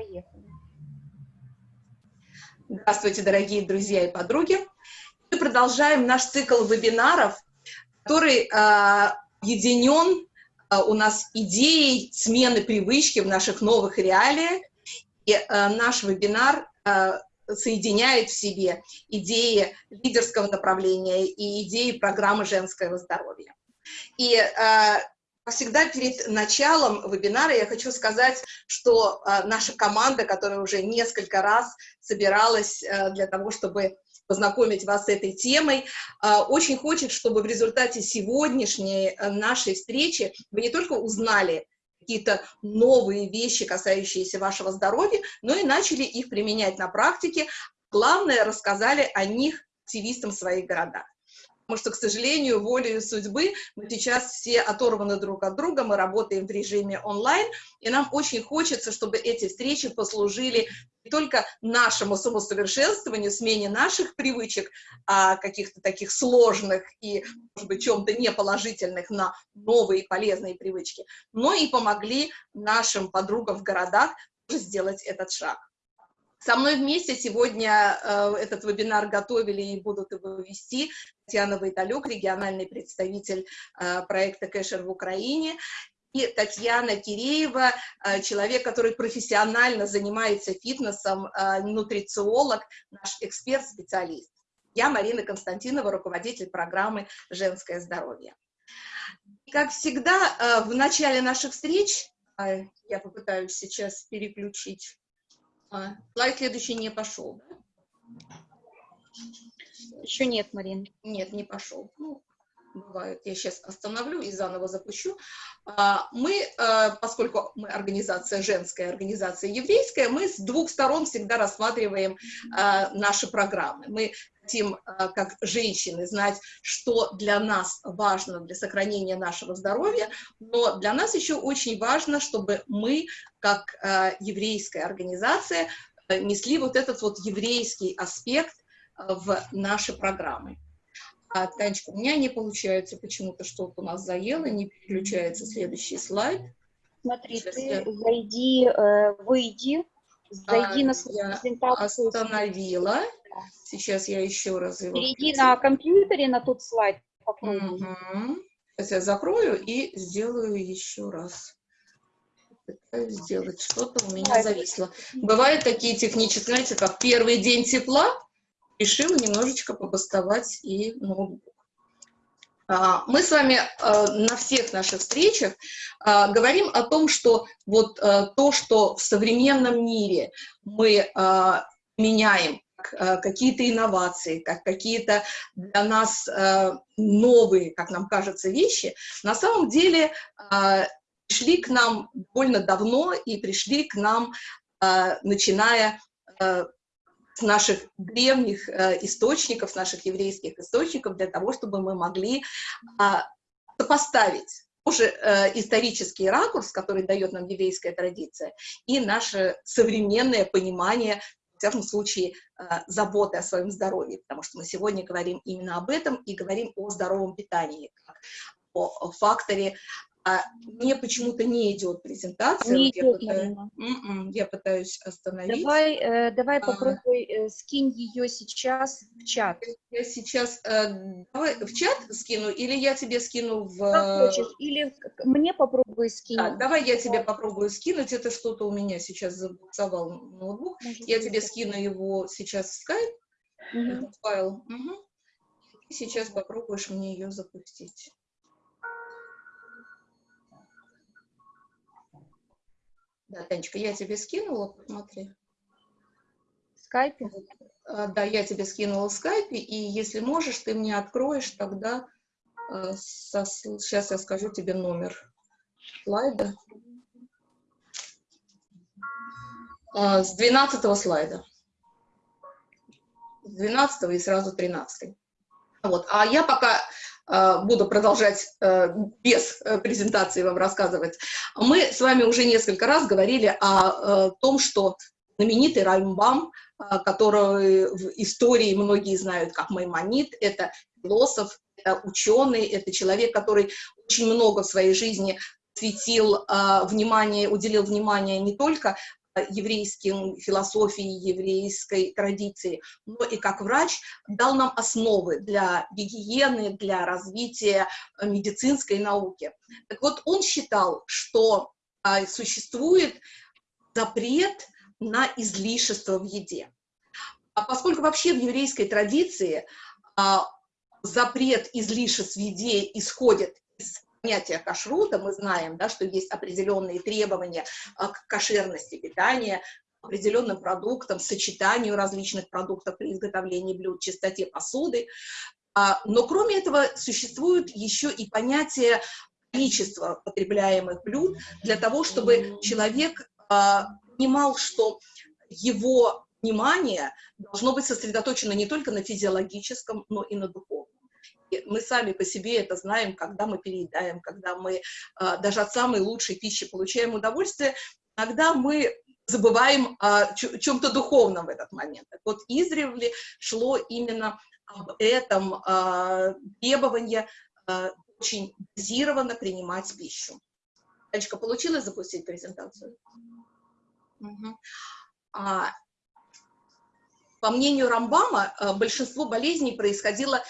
Поехали. Здравствуйте, дорогие друзья и подруги. Мы продолжаем наш цикл вебинаров, который э, объединен э, у нас идеей смены привычки в наших новых реалиях. И э, наш вебинар э, соединяет в себе идеи лидерского направления и идеи программы женского здоровья. И всегда перед началом вебинара я хочу сказать, что э, наша команда, которая уже несколько раз собиралась э, для того, чтобы познакомить вас с этой темой, э, очень хочет, чтобы в результате сегодняшней нашей встречи вы не только узнали какие-то новые вещи, касающиеся вашего здоровья, но и начали их применять на практике. Главное, рассказали о них активистам своих городах потому что, к сожалению, волею судьбы мы сейчас все оторваны друг от друга, мы работаем в режиме онлайн, и нам очень хочется, чтобы эти встречи послужили не только нашему самосовершенствованию, смене наших привычек, а каких-то таких сложных и, может быть, чем-то неположительных на новые полезные привычки, но и помогли нашим подругам в городах сделать этот шаг. Со мной вместе сегодня э, этот вебинар готовили и будут его вести Татьяна Войталюк, региональный представитель э, проекта Кэшер в Украине, и Татьяна Киреева, э, человек, который профессионально занимается фитнесом, нутрициолог, наш эксперт-специалист. Я Марина Константинова, руководитель программы «Женское здоровье». Как всегда, в начале наших встреч, э, я попытаюсь сейчас переключить а, слайд следующий не пошел, да? Еще нет, Марин. Нет, не пошел. Ну, бывает. Я сейчас остановлю и заново запущу. А, мы, а, поскольку мы организация женская, организация еврейская, мы с двух сторон всегда рассматриваем наши программы. Мы хотим, как женщины, знать, что для нас важно для сохранения нашего здоровья, но для нас еще очень важно, чтобы мы, как еврейская организация, несли вот этот вот еврейский аспект в наши программы. А, Танечка, у меня не получается, почему-то что-то у нас заело, не переключается следующий слайд. Смотри, Сейчас ты я... зайди, э, выйди, зайди а, на презентацию. остановила. Сейчас я еще раз его... Перейди на компьютере на тот слайд. Угу. Сейчас я закрою и сделаю еще раз. Пытаюсь сделать что-то, у меня зависло. Бывают такие технические, знаете, как первый день тепла, решила немножечко побастовать и ноутбук. А, мы с вами а, на всех наших встречах а, говорим о том, что вот то, что в современном мире мы меняем, какие-то инновации, как какие-то для нас новые, как нам кажется, вещи, на самом деле пришли к нам довольно давно и пришли к нам, начиная с наших древних э, источников, с наших еврейских источников, для того, чтобы мы могли э, сопоставить уже э, исторический ракурс, который дает нам еврейская традиция, и наше современное понимание, в всяком случае, э, заботы о своем здоровье, потому что мы сегодня говорим именно об этом и говорим о здоровом питании, как о факторе а мне почему-то не идет презентация. Не идет, я, пытаюсь, м-м, я пытаюсь остановить. Давай, э, давай а, попробуй, э, скинь ее сейчас в чат. Я сейчас, э, давай в чат скину, или я тебе скину в... Как хочешь, или мне попробуй скинуть. Так, давай я тебе попробую скинуть, это что-то у меня сейчас забуксовал ноутбук. Может, я тебе скину его сейчас в скайп, угу. этот файл. Угу. сейчас попробуешь мне ее запустить. Да, Танечка, я тебе скинула, посмотри. В скайпе? А, да, я тебе скинула в скайпе, и если можешь, ты мне откроешь тогда, э, со, сейчас я скажу тебе номер слайда. А, с 12 слайда. С 12 и сразу 13. Вот. А я пока буду продолжать э, без э, презентации вам рассказывать. Мы с вами уже несколько раз говорили о том, что знаменитый Раймбам, который в истории многие знают как Маймонит, это философ, это ученый, это человек, который очень много в своей жизни светил внимание, уделил внимание не только еврейским философией, еврейской традиции, но и как врач дал нам основы для гигиены, для развития медицинской науки. Так вот, он считал, что а, существует запрет на излишество в еде. А поскольку вообще в еврейской традиции а, запрет излишеств в еде исходит из понятия кашрута, мы знаем, да, что есть определенные требования а, к кошерности питания, определенным продуктам, сочетанию различных продуктов при изготовлении блюд, чистоте посуды. А, но кроме этого существует еще и понятие количества потребляемых блюд для того, чтобы человек а, понимал, что его внимание должно быть сосредоточено не только на физиологическом, но и на духовном. Мы сами по себе это знаем, когда мы переедаем, когда мы а, даже от самой лучшей пищи получаем удовольствие, иногда мы забываем о чем-то духовном в этот момент. Так вот, издревле шло именно об этом э, требование э, очень дозированно принимать пищу. Танечка, получилось запустить презентацию? Угу. А, по мнению Рамбама, большинство болезней происходило а,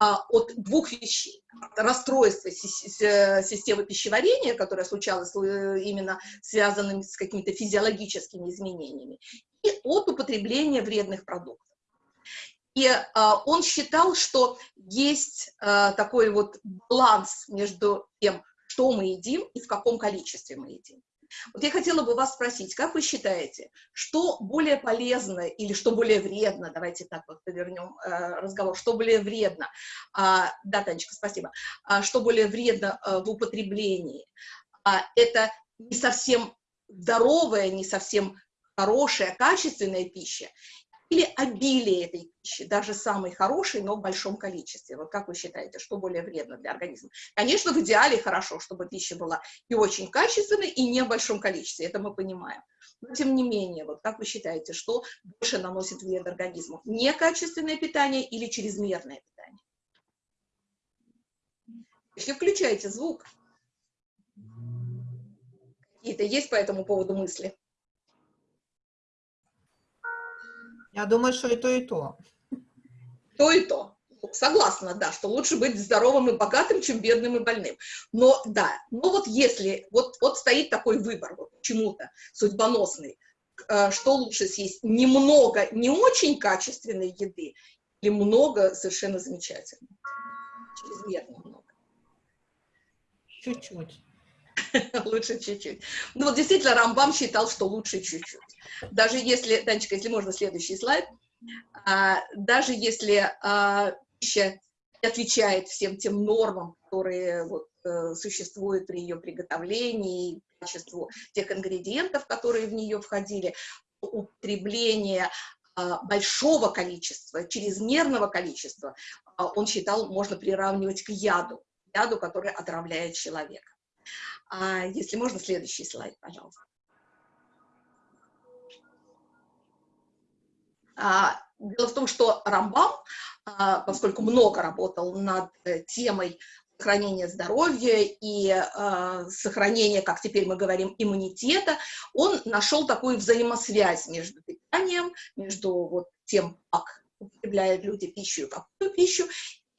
от двух вещей. Расстройство системы пищеварения, которое случалось э, именно связанным с какими-то физиологическими изменениями, и от употребления вредных продуктов. И а, он считал, что есть а, такой вот баланс между тем, что мы едим и в каком количестве мы едим. Вот я хотела бы вас спросить, как вы считаете, что более полезно или что более вредно, давайте так вот повернем э, разговор, что более вредно, а, да, Танечка, спасибо, а, что более вредно а, в употреблении, а, это не совсем здоровая, не совсем хорошая, качественная пища, или обилие этой пищи, даже самой хорошей, но в большом количестве. Вот как вы считаете, что более вредно для организма? Конечно, в идеале хорошо, чтобы пища была и очень качественной, и не в большом количестве, это мы понимаем. Но тем не менее, вот как вы считаете, что больше наносит вред организму? Некачественное питание или чрезмерное питание? Если включаете звук, какие-то есть по этому поводу мысли? Я думаю, что и то, и то. То и то. Согласна, да, что лучше быть здоровым и богатым, чем бедным и больным. Но да, но вот если, вот, вот стоит такой выбор, вот почему-то судьбоносный, э, что лучше съесть, немного не очень качественной еды или много совершенно замечательной? Чрезмерно много. Чуть-чуть. Лучше чуть-чуть. Ну вот действительно Рамбам считал, что лучше чуть-чуть. Даже если, Танечка, если можно, следующий слайд. А, даже если а, пища отвечает всем тем нормам, которые вот, э, существуют при ее приготовлении, качеству тех ингредиентов, которые в нее входили, употребление а, большого количества, чрезмерного количества, а, он считал, можно приравнивать к яду, яду, который отравляет человека. А если можно, следующий слайд, пожалуйста. А, дело в том, что Рамбам, а, поскольку много работал над темой сохранения здоровья и э, сохранения, как теперь мы говорим, иммунитета, он нашел такую взаимосвязь между питанием, между вот тем, как употребляют люди пищу и какую пищу,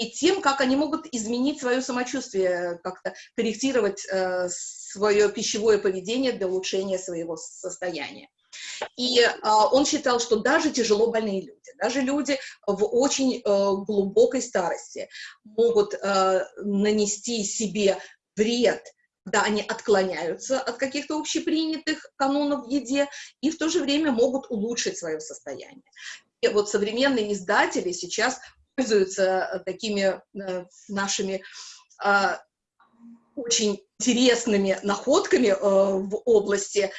и тем, как они могут изменить свое самочувствие, как-то корректировать э, свое пищевое поведение для улучшения своего состояния. И э, он считал, что даже тяжело больные люди, даже люди в очень э, глубокой старости могут э, нанести себе вред, когда они отклоняются от каких-то общепринятых канонов в еде, и в то же время могут улучшить свое состояние. И вот современные издатели сейчас пользуются э, такими э, нашими а, очень интересными находками э, в области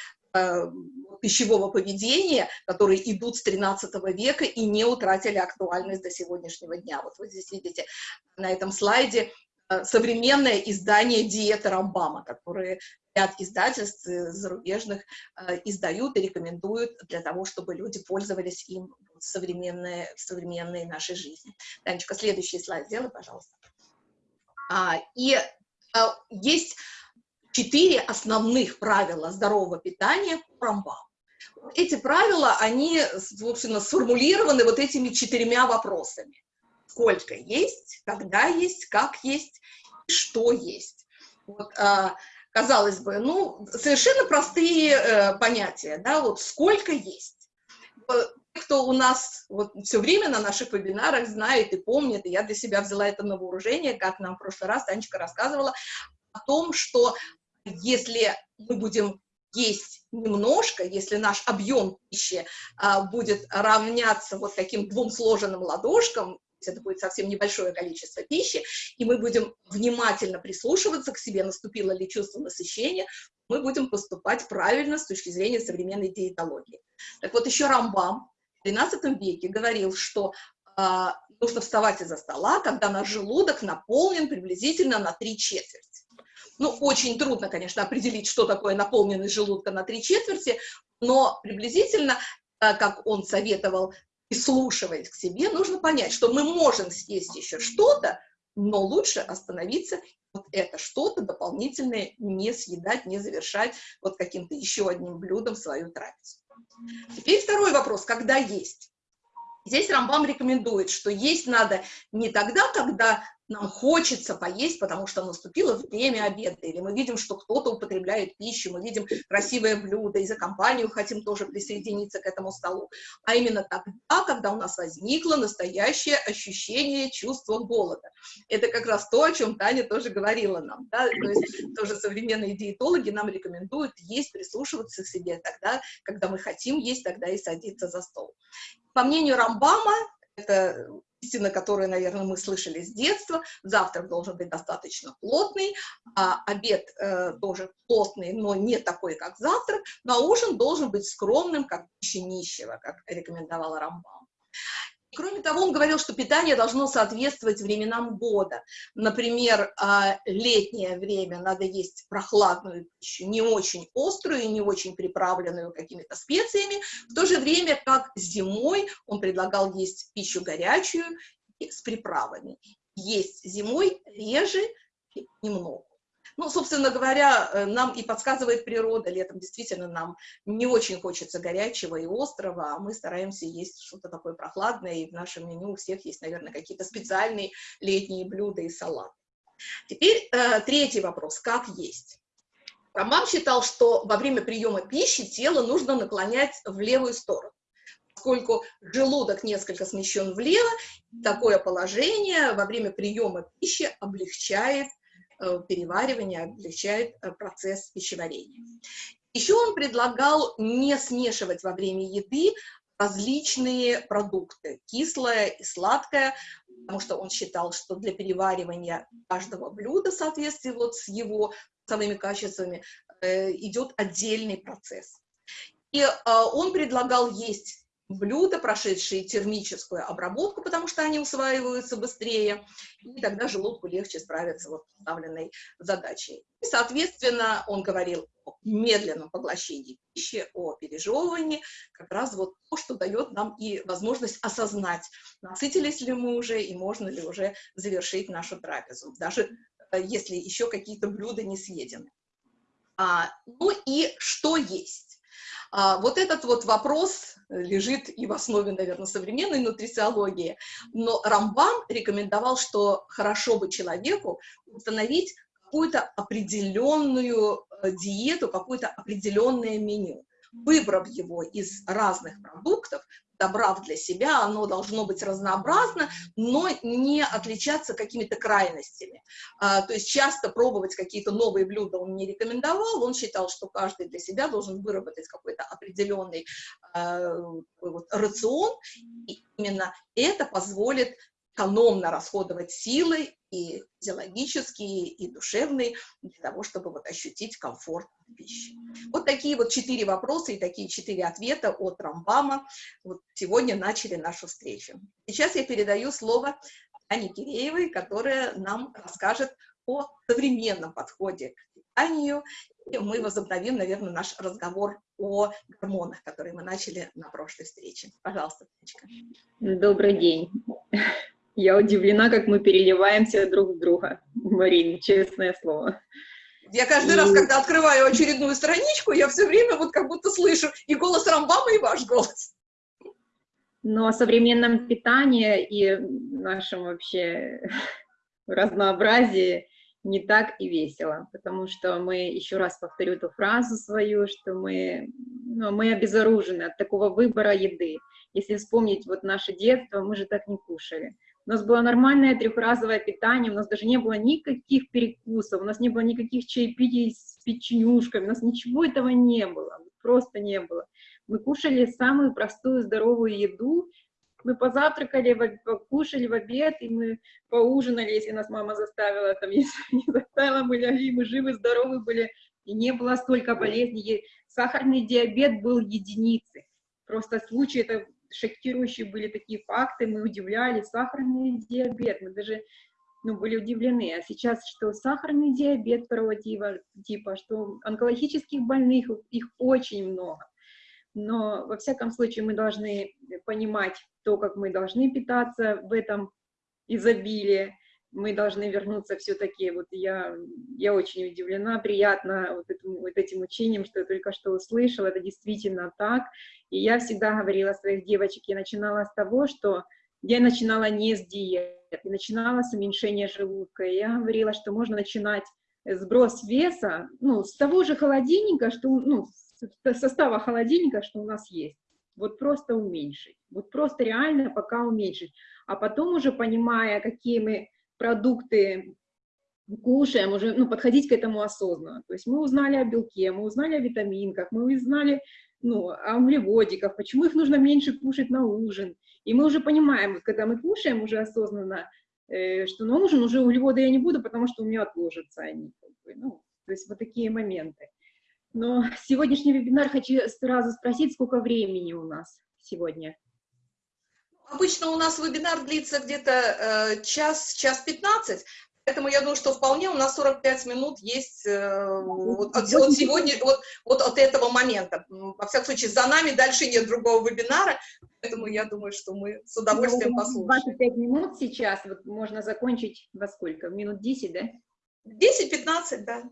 пищевого поведения, которые идут с 13 века и не утратили актуальность до сегодняшнего дня. Вот вы здесь видите на этом слайде современное издание диеты Рамбама, которые ряд издательств зарубежных издают и рекомендуют для того, чтобы люди пользовались им в современной, в современной нашей жизни. Танечка, следующий слайд сделай, пожалуйста. А, и есть четыре основных правила здорового питания по Рамбаму. эти правила, они, собственно, сформулированы вот этими четырьмя вопросами. Сколько есть, когда есть, как есть, что есть. Вот, а, казалось бы, ну, совершенно простые э, понятия, да, вот сколько есть. Кто у нас вот все время на наших вебинарах знает и помнит, и я для себя взяла это на вооружение, как нам в прошлый раз Танечка рассказывала, о том, что если мы будем есть немножко, если наш объем пищи а, будет равняться вот таким двум сложенным ладошкам, это будет совсем небольшое количество пищи, и мы будем внимательно прислушиваться к себе, наступило ли чувство насыщения, мы будем поступать правильно с точки зрения современной диетологии. Так вот, еще Рамбам в XIII веке говорил, что э, нужно вставать из-за стола, когда наш желудок наполнен приблизительно на три четверти. Ну, очень трудно, конечно, определить, что такое наполненность желудка на три четверти, но приблизительно, как он советовал, прислушиваясь к себе, нужно понять, что мы можем съесть еще что-то, но лучше остановиться, вот это что-то дополнительное не съедать, не завершать вот каким-то еще одним блюдом свою трапезу. Теперь второй вопрос, когда есть? Здесь Рамбам рекомендует, что есть надо не тогда, когда нам хочется поесть, потому что наступило время обеда, или мы видим, что кто-то употребляет пищу, мы видим красивое блюдо, и за компанию хотим тоже присоединиться к этому столу, а именно тогда, когда у нас возникло настоящее ощущение чувства голода. Это как раз то, о чем Таня тоже говорила нам, да? то есть тоже современные диетологи нам рекомендуют есть, прислушиваться к себе тогда, когда мы хотим есть, тогда и садиться за стол. По мнению Рамбама, это истина, которую, наверное, мы слышали с детства, завтрак должен быть достаточно плотный, а обед э, тоже плотный, но не такой, как завтрак, но ужин должен быть скромным, как пища нищего, как рекомендовал Рамбам. Кроме того, он говорил, что питание должно соответствовать временам года. Например, а, летнее время надо есть прохладную пищу, не очень острую, не очень приправленную какими-то специями, в то же время как зимой он предлагал есть пищу горячую с приправами. Есть зимой реже немного. Ну, собственно говоря, э, нам и подсказывает природа, летом действительно нам не очень хочется горячего и острого, а мы стараемся есть что-то такое прохладное, и в нашем меню у всех есть, наверное, какие-то специальные летние блюда и салаты. Теперь э, третий вопрос, как есть? Роман считал, что во время приема пищи тело нужно наклонять в левую сторону поскольку желудок несколько смещен влево, такое положение во время приема пищи облегчает переваривания, облегчает э, процесс пищеварения. Еще он предлагал не смешивать во время еды различные продукты, кислое и сладкое, потому что он считал, что для переваривания каждого блюда в соответствии вот с его вкусовыми качествами э, идет отдельный процесс. И э, он предлагал есть блюда, прошедшие термическую обработку, потому что они усваиваются быстрее, и тогда желудку легче справиться с поставленной задачей. И, соответственно, он говорил о медленном поглощении пищи, о пережевывании, как раз вот то, что дает нам и возможность осознать, насытились ли мы уже и можно ли уже завершить нашу трапезу, даже э, если еще какие-то блюда не съедены. А, ну и что есть? А, вот этот вот вопрос лежит и в основе, наверное, современной нутрициологии, но Рамбам рекомендовал, что хорошо бы человеку установить какую-то определенную э, диету, какое-то определенное меню. Выбрав его из разных продуктов, добрав для себя, оно должно быть разнообразно, но не отличаться какими-то крайностями. А, то есть часто пробовать какие-то новые блюда он не рекомендовал, он считал, что каждый для себя должен выработать какой-то определенный а, вот, рацион, и именно это позволит экономно расходовать силы и физиологические, и душевные, для того, чтобы вот ощутить комфорт пищи. Вот такие вот четыре вопроса и такие четыре ответа от Рамбама вот сегодня начали нашу встречу. Сейчас я передаю слово Ане Киреевой, которая нам расскажет о современном подходе к питанию, и мы возобновим, наверное, наш разговор о гормонах, которые мы начали на прошлой встрече. Пожалуйста, Танечка. Добрый день. Я удивлена, как мы переливаемся друг в друга, Марин, честное слово. Я каждый И- раз, когда открываю очередную страничку, я все время вот как будто слышу и голос Рамбама, и ваш голос. Но о современном питании и нашем вообще разнообразии не так и весело, потому что мы, еще раз повторю эту фразу свою, что мы, ну, мы обезоружены от такого выбора еды. Если вспомнить вот наше детство, мы же так не кушали. У нас было нормальное трехразовое питание, у нас даже не было никаких перекусов, у нас не было никаких чаепитий с печенюшками, у нас ничего этого не было, просто не было. Мы кушали самую простую здоровую еду, мы позавтракали, покушали в обед, и мы поужинали, если нас мама заставила, там, если не заставила, мы легли, мы живы, здоровы были, и не было столько болезней. Сахарный диабет был единицей. Просто случаи, это шокирующие были такие факты, мы удивлялись, сахарный диабет, мы даже ну, были удивлены. А сейчас, что сахарный диабет второго типа, что онкологических больных, их очень много. Но, во всяком случае, мы должны понимать то, как мы должны питаться в этом изобилии. Мы должны вернуться все-таки, вот я, я очень удивлена, приятно вот этим, вот этим учением, что я только что услышала, это действительно так. И я всегда говорила своих девочек, я начинала с того, что я начинала не с диет, я начинала с уменьшения желудка. Я говорила, что можно начинать сброс веса, ну, с того же холодильника, что, ну, состава холодильника, что у нас есть. Вот просто уменьшить. Вот просто реально пока уменьшить. А потом уже понимая, какие мы продукты кушаем, уже ну, подходить к этому осознанно. То есть мы узнали о белке, мы узнали о витаминках, мы узнали ну, о углеводиках, почему их нужно меньше кушать на ужин. И мы уже понимаем, вот когда мы кушаем уже осознанно, э, что на ужин уже углеводы я не буду, потому что у меня отложатся они. Как бы, ну, то есть вот такие моменты. Но сегодняшний вебинар хочу сразу спросить, сколько времени у нас сегодня? Обычно у нас вебинар длится где-то э, час, час 15, поэтому я думаю, что вполне у нас 45 минут есть э, вот, от, от сегодня, вот, вот от этого момента. Во всяком случае, за нами дальше нет другого вебинара, поэтому я думаю, что мы с удовольствием Ну, послушаем. 25 минут сейчас, вот можно закончить во сколько? Минут 10, да? 10-15, да.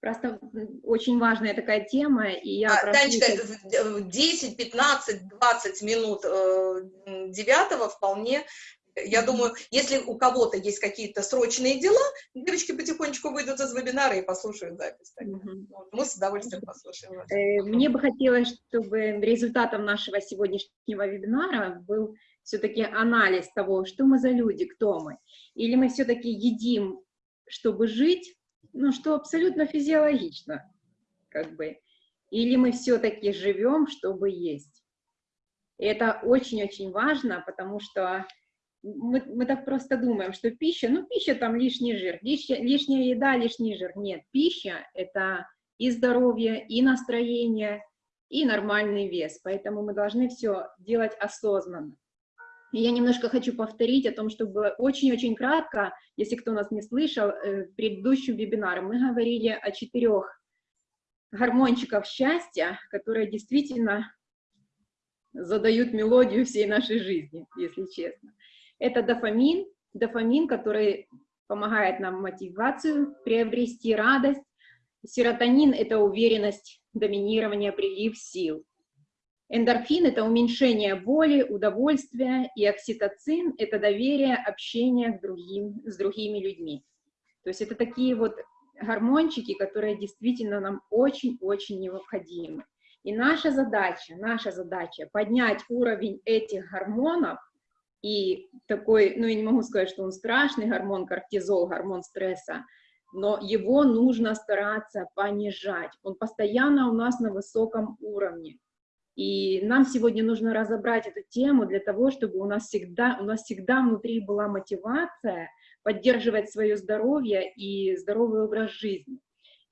Просто очень важная такая тема, и я А, прошу Танечка, всех- в- в 10, 15, 20 минут э, м, девятого вполне. Я думаю, если у кого-то есть какие-то срочные дела, девочки потихонечку выйдут из вебинара и послушают запись. Вот, Мы с удовольствием послушаем. Э, Мне бы хотелось, чтобы результатом нашего сегодняшнего вебинара был все-таки анализ того, что мы за люди, кто мы. Или мы все-таки едим, чтобы жить, ну, что абсолютно физиологично, как бы. Или мы все-таки живем, чтобы есть. И это очень-очень важно, потому что мы, мы так просто думаем, что пища, ну, пища там лишний жир, лишняя, лишняя еда, лишний жир. Нет, пища — это и здоровье, и настроение, и нормальный вес. Поэтому мы должны все делать осознанно. Я немножко хочу повторить о том, что было очень-очень кратко, если кто нас не слышал, э, в предыдущем вебинаре мы говорили о четырех гормончиков счастья, которые действительно задают мелодию всей нашей жизни, если честно. Это дофамин, дофамин, который помогает нам мотивацию, приобрести радость. Серотонин – это уверенность, доминирование, прилив сил. Эндорфин – это уменьшение боли, удовольствия, и окситоцин – это доверие, общение к другим, с другими людьми. То есть это такие вот гормончики, которые действительно нам очень-очень необходимы. И наша задача, наша задача поднять уровень этих гормонов, и такой, ну я не могу сказать, что он страшный гормон, кортизол, гормон стресса, но его нужно стараться понижать. Он постоянно у нас на высоком уровне. И нам сегодня нужно разобрать эту тему для того, чтобы у нас всегда, у нас всегда внутри была мотивация поддерживать свое здоровье и здоровый образ жизни.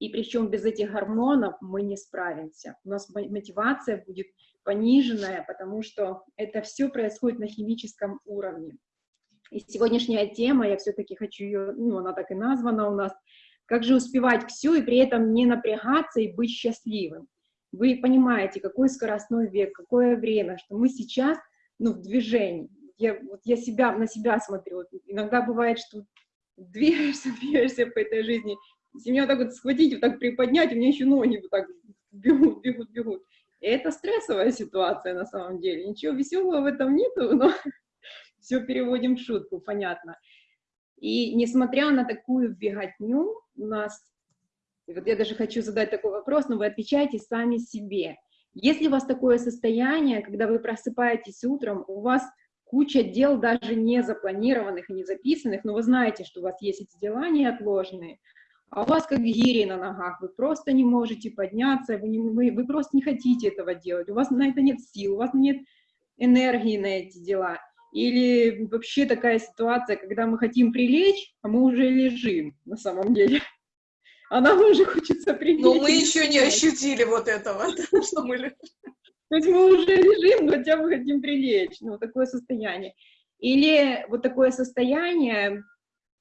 И причем без этих гормонов мы не справимся. У нас мотивация будет пониженная, потому что это все происходит на химическом уровне. И сегодняшняя тема, я все-таки хочу ее, ну, она так и названа у нас, как же успевать все и при этом не напрягаться и быть счастливым. Вы понимаете, какой скоростной век, какое время, что мы сейчас ну, в движении. Я, вот я себя, на себя смотрю. Вот иногда бывает, что двигаешься, двигаешься по этой жизни, Если меня вот так вот схватить, вот так приподнять, у меня еще ноги вот так бегут, бегут, бегут. И это стрессовая ситуация на самом деле. Ничего веселого в этом нету, но все переводим в шутку, понятно. И несмотря на такую беготню, у нас, и вот я даже хочу задать такой вопрос, но вы отвечаете сами себе. Если у вас такое состояние, когда вы просыпаетесь утром, у вас куча дел даже не запланированных и не записанных, но вы знаете, что у вас есть эти дела неотложные, а у вас как гири на ногах, вы просто не можете подняться, вы, не, вы, вы просто не хотите этого делать, у вас на это нет сил, у вас нет энергии на эти дела. Или вообще такая ситуация, когда мы хотим прилечь, а мы уже лежим на самом деле. А нам уже хочется прилечь. Но мы еще не ощутили вот этого, что мы лежим. То есть мы уже лежим, но хотя бы хотим прилечь. Ну, такое состояние. Или вот такое состояние,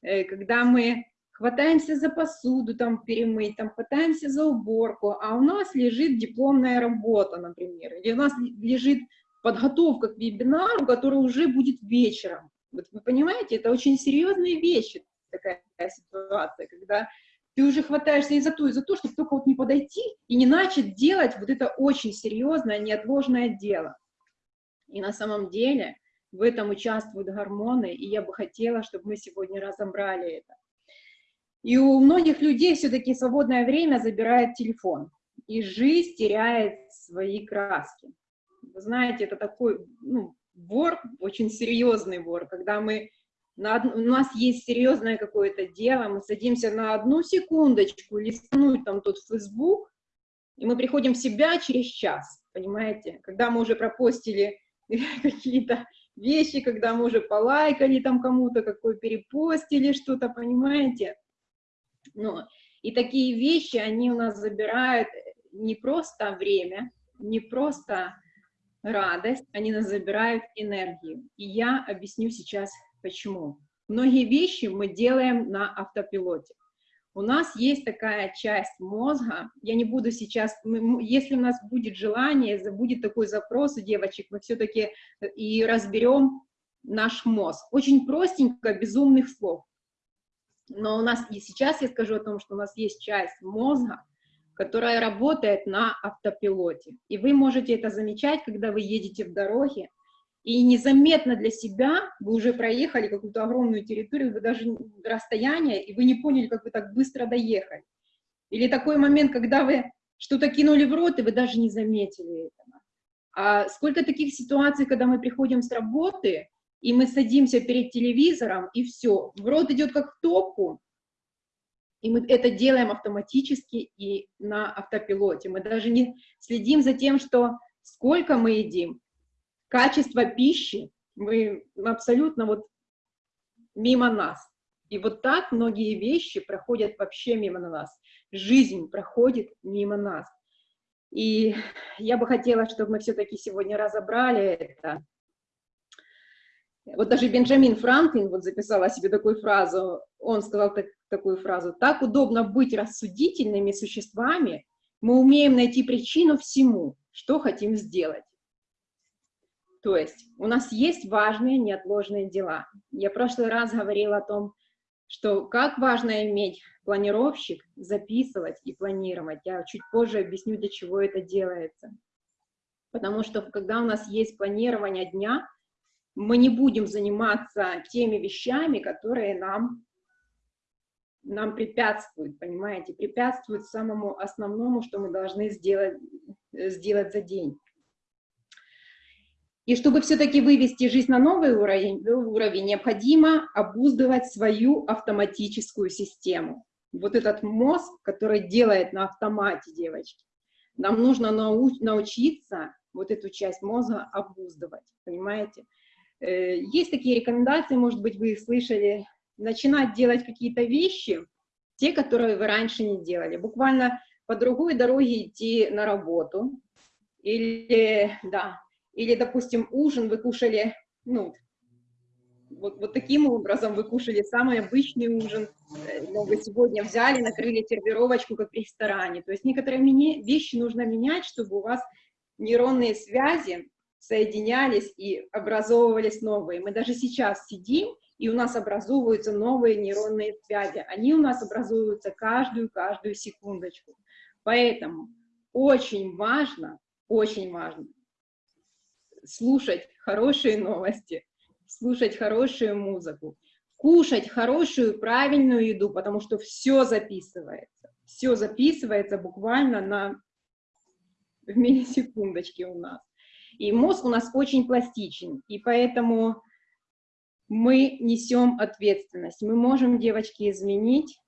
э, когда мы хватаемся за посуду, там, перемыть, там, хватаемся за уборку, а у нас лежит дипломная работа, например, или у нас лежит подготовка к вебинару, который уже будет вечером. Вот вы понимаете, это очень серьезные вещи, такая ситуация, когда ты уже хватаешься и за то, и за то, чтобы только вот не подойти и не начать делать вот это очень серьезное, неотложное дело. И на самом деле в этом участвуют гормоны, и я бы хотела, чтобы мы сегодня разобрали это. И у многих людей все-таки свободное время забирает телефон, и жизнь теряет свои краски. Вы знаете, это такой ну, вор, очень серьезный вор, когда мы на, у нас есть серьезное какое-то дело, мы садимся на одну секундочку листнуть там тот Facebook, и мы приходим в себя через час, понимаете? Когда мы уже пропостили какие-то вещи, когда мы уже полайкали там кому-то, какой перепостили что-то, понимаете? Ну, и такие вещи, они у нас забирают не просто время, не просто радость, они нас забирают энергию. И я объясню сейчас, почему. Многие вещи мы делаем на автопилоте. У нас есть такая часть мозга, я не буду сейчас, если у нас будет желание, будет такой запрос у девочек, мы все-таки и разберем наш мозг. Очень простенько, безумных слов. Но у нас и сейчас я скажу о том, что у нас есть часть мозга, которая работает на автопилоте. И вы можете это замечать, когда вы едете в дороге, и незаметно для себя вы уже проехали какую-то огромную территорию, вы даже расстояние, и вы не поняли, как вы так быстро доехали. Или такой момент, когда вы что-то кинули в рот, и вы даже не заметили этого. А сколько таких ситуаций, когда мы приходим с работы, и мы садимся перед телевизором, и все, в рот идет как в топку, и мы это делаем автоматически и на автопилоте. Мы даже не следим за тем, что сколько мы едим, качество пищи, мы абсолютно вот мимо нас. И вот так многие вещи проходят вообще мимо нас. Жизнь проходит мимо нас. И я бы хотела, чтобы мы все-таки сегодня разобрали это, вот даже Бенджамин Франклин вот записал о себе такую фразу, он сказал так, такую фразу, «Так удобно быть рассудительными существами, мы умеем найти причину всему, что хотим сделать». То есть у нас есть важные неотложные дела. Я в прошлый раз говорила о том, что как важно иметь планировщик, записывать и планировать. Я чуть позже объясню, для чего это делается. Потому что когда у нас есть планирование дня, мы не будем заниматься теми вещами, которые нам, нам препятствуют, понимаете, препятствуют самому основному, что мы должны сделать, сделать за день. И чтобы все-таки вывести жизнь на новый уровень, уровень, необходимо обуздывать свою автоматическую систему. Вот этот мозг, который делает на автомате, девочки, нам нужно нау научиться вот эту часть мозга обуздывать, понимаете? Э, есть такие рекомендации, может быть, вы их слышали, начинать делать какие-то вещи, те, которые вы раньше не делали. Буквально по другой дороге идти на работу. Или, да, или, допустим, ужин вы кушали, ну, вот, вот таким образом вы кушали самый обычный ужин, э, но вы сегодня взяли, накрыли сервировочку, как в ресторане. То есть некоторые вещи нужно менять, чтобы у вас нейронные связи соединялись и образовывались новые. Мы даже сейчас сидим и у нас образовываются новые нейронные связи. Они у нас образуются каждую-каждую секундочку. Поэтому очень важно, очень важно слушать хорошие новости, слушать хорошую музыку, кушать хорошую, правильную еду, потому что все записывается. Все записывается буквально на в миллисекундочки у нас. И мозг у нас очень пластичен, и поэтому мы несем ответственность. Мы можем, девочки, изменить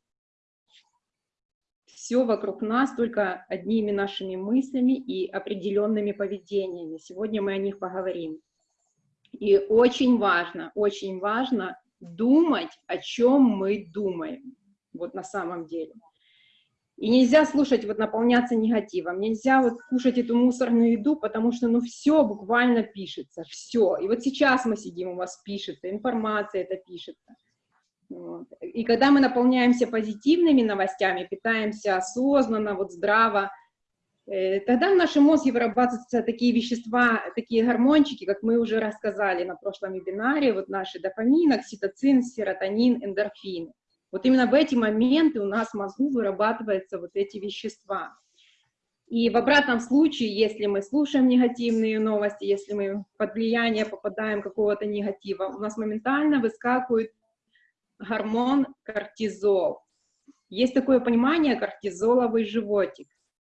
все вокруг нас только одними нашими мыслями и определенными поведениями. Сегодня мы о них поговорим. И очень важно, очень важно думать, о чем мы думаем, вот на самом деле. И нельзя слушать, вот наполняться негативом, нельзя вот кушать эту мусорную еду, потому что, ну, все буквально пишется, все. И вот сейчас мы сидим, у вас пишется, информация это пишется. И когда мы наполняемся позитивными новостями, питаемся осознанно, вот здраво, э, тогда в нашем мозге вырабатываются такие вещества, такие гормончики, как мы уже рассказали на прошлом вебинаре, вот наши дофамин, окситоцин, серотонин, эндорфин. Вот именно в эти моменты у нас в мозгу вырабатываются вот эти вещества. И в обратном случае, если мы слушаем негативные новости, если мы под влияние попадаем какого-то негатива, у нас моментально выскакивает гормон кортизол. Есть такое понимание кортизоловый животик.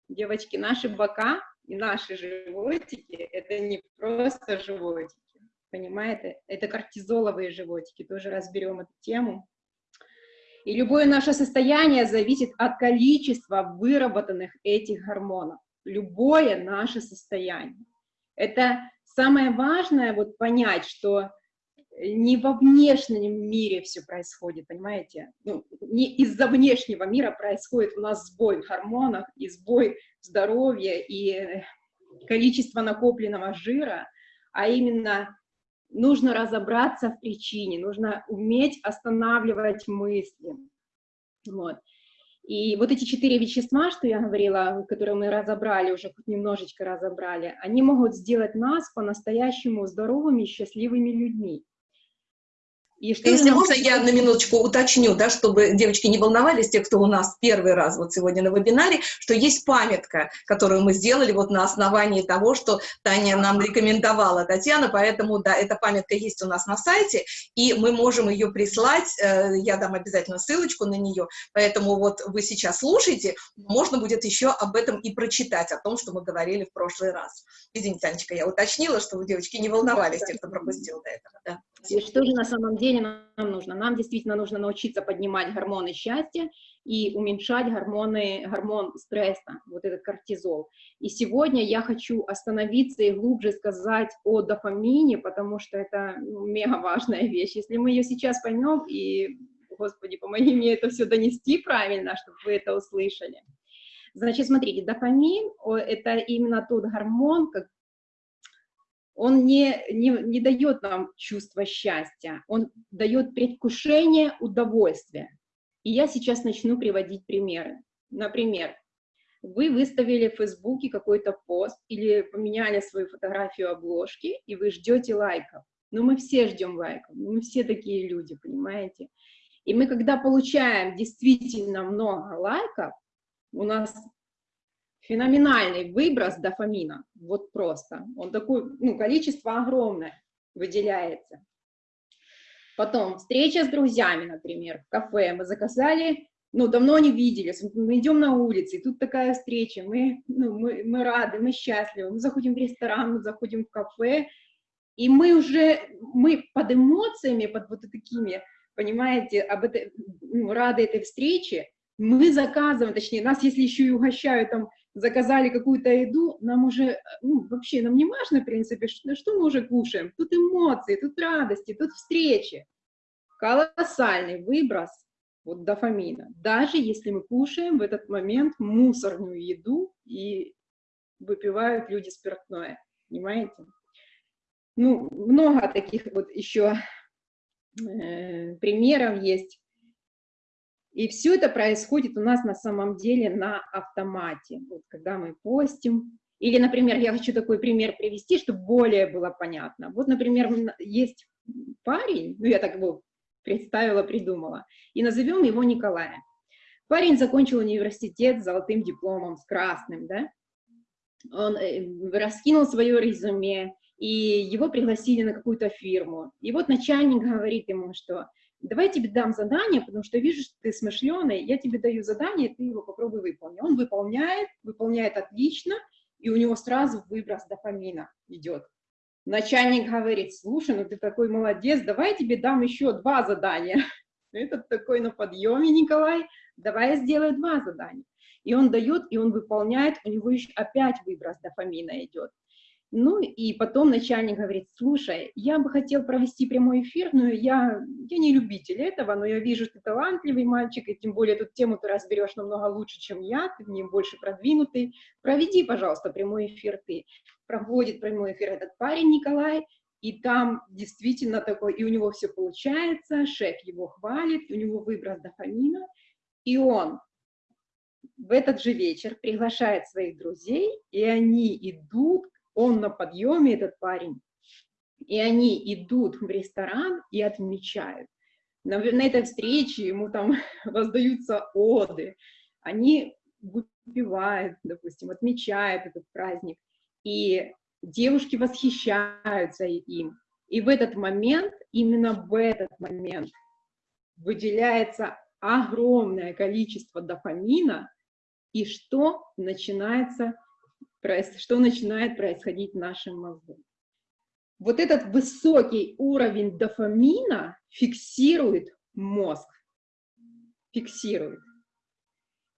Девочки, наши бока и наши животики – это не просто животики, понимаете? Это кортизоловые животики, тоже разберем эту тему. И любое наше состояние зависит от количества выработанных этих гормонов. Любое наше состояние. Это самое важное вот понять, что не во внешнем мире все происходит, понимаете? Ну, не из-за внешнего мира происходит у нас сбой в гормонах, и сбой здоровья, и количество накопленного жира, а именно нужно разобраться в причине, нужно уметь останавливать мысли. Вот. И вот эти четыре вещества, что я говорила, которые мы разобрали, уже хоть немножечко разобрали, они могут сделать нас по-настоящему здоровыми счастливыми людьми. И что Если можно, я на минуточку уточню, да, чтобы девочки не волновались, те, кто у нас первый раз вот сегодня на вебинаре, что есть памятка, которую мы сделали вот на основании того, что Таня нам рекомендовала, Татьяна, поэтому, да, эта памятка есть у нас на сайте, и мы можем ее прислать, э, я дам обязательно ссылочку на нее, поэтому вот вы сейчас слушаете, можно будет еще об этом и прочитать, о том, что мы говорили в прошлый раз. Извините, Танечка, я уточнила, чтобы девочки не волновались, те, кто пропустил до этого. Да. И что же на самом деле нам нужно? Нам действительно нужно научиться поднимать гормоны счастья и уменьшать гормоны, гормон стресса, вот этот кортизол. И сегодня я хочу остановиться и глубже сказать о дофамине, потому что это ну, мега важная вещь. Если мы ее сейчас поймем, и, Господи, помоги мне это все донести правильно, чтобы вы это услышали. Значит, смотрите, дофамин – это именно тот гормон, он не, не, не дает нам чувство счастья, он дает предвкушение удовольствия. И я сейчас начну приводить примеры. Например, вы выставили в Фейсбуке какой-то пост или поменяли свою фотографию обложки, и вы ждете лайков. Но мы все ждем лайков, мы все такие люди, понимаете? И мы, когда получаем действительно много лайков, у нас феноменальный выброс дофамина, вот просто. Он такой, ну, количество огромное выделяется. Потом встреча с друзьями, например, в кафе. Мы заказали, ну, давно не виделись, мы идем на улице, и тут такая встреча, мы, ну, мы, мы рады, мы счастливы, мы заходим в ресторан, мы заходим в кафе, и мы уже, мы под эмоциями, под вот такими, понимаете, об этой, ну, рады этой встрече, мы заказываем, точнее, нас если еще и угощают там заказали какую-то еду, нам уже, ну, вообще, нам не важно, в принципе, что, что мы уже кушаем. Тут эмоции, тут радости, тут встречи. Колоссальный выброс вот дофамина. Даже если мы кушаем в этот момент мусорную еду и выпивают люди спиртное. Понимаете? Ну, много таких вот еще э, примеров есть. И все это происходит у нас на самом деле на автомате. Вот когда мы постим, или, например, я хочу такой пример привести, чтобы более было понятно. Вот, например, есть парень, ну я так его представила, придумала. И назовем его Николаем. Парень закончил университет с золотым дипломом, с красным, да? Он э, раскинул свое резюме, и его пригласили на какую-то фирму. И вот начальник говорит ему, что давай я тебе дам задание, потому что вижу, что ты смышленый, я тебе даю задание, ты его попробуй выполнить. Он выполняет, выполняет отлично, и у него сразу выброс дофамина идет. Начальник говорит, слушай, ну ты такой молодец, давай я тебе дам еще два задания. Этот такой на подъеме, Николай, давай я сделаю два задания. И он дает, и он выполняет, у него еще опять выброс дофамина идет. Ну и потом начальник говорит, слушай, я бы хотел провести прямой эфир, но я, я не любитель этого, но я вижу, ты талантливый мальчик, и тем более эту тему ты разберешь намного лучше, чем я, ты в ней больше продвинутый. Проведи, пожалуйста, прямой эфир ты. Проводит прямой эфир этот парень Николай, и там действительно такой, и у него все получается, шеф его хвалит, у него выброс дофамина, и он в этот же вечер приглашает своих друзей, и они идут он на подъеме, этот парень, и они идут в ресторан и отмечают. На, на этой встрече ему там воздаются оды, они выпивают, допустим, отмечают этот праздник, и девушки восхищаются им. И в этот момент, именно в этот момент выделяется огромное количество дофамина, и что начинается что начинает происходить в нашем мозгу. Вот этот высокий уровень дофамина фиксирует мозг, фиксирует.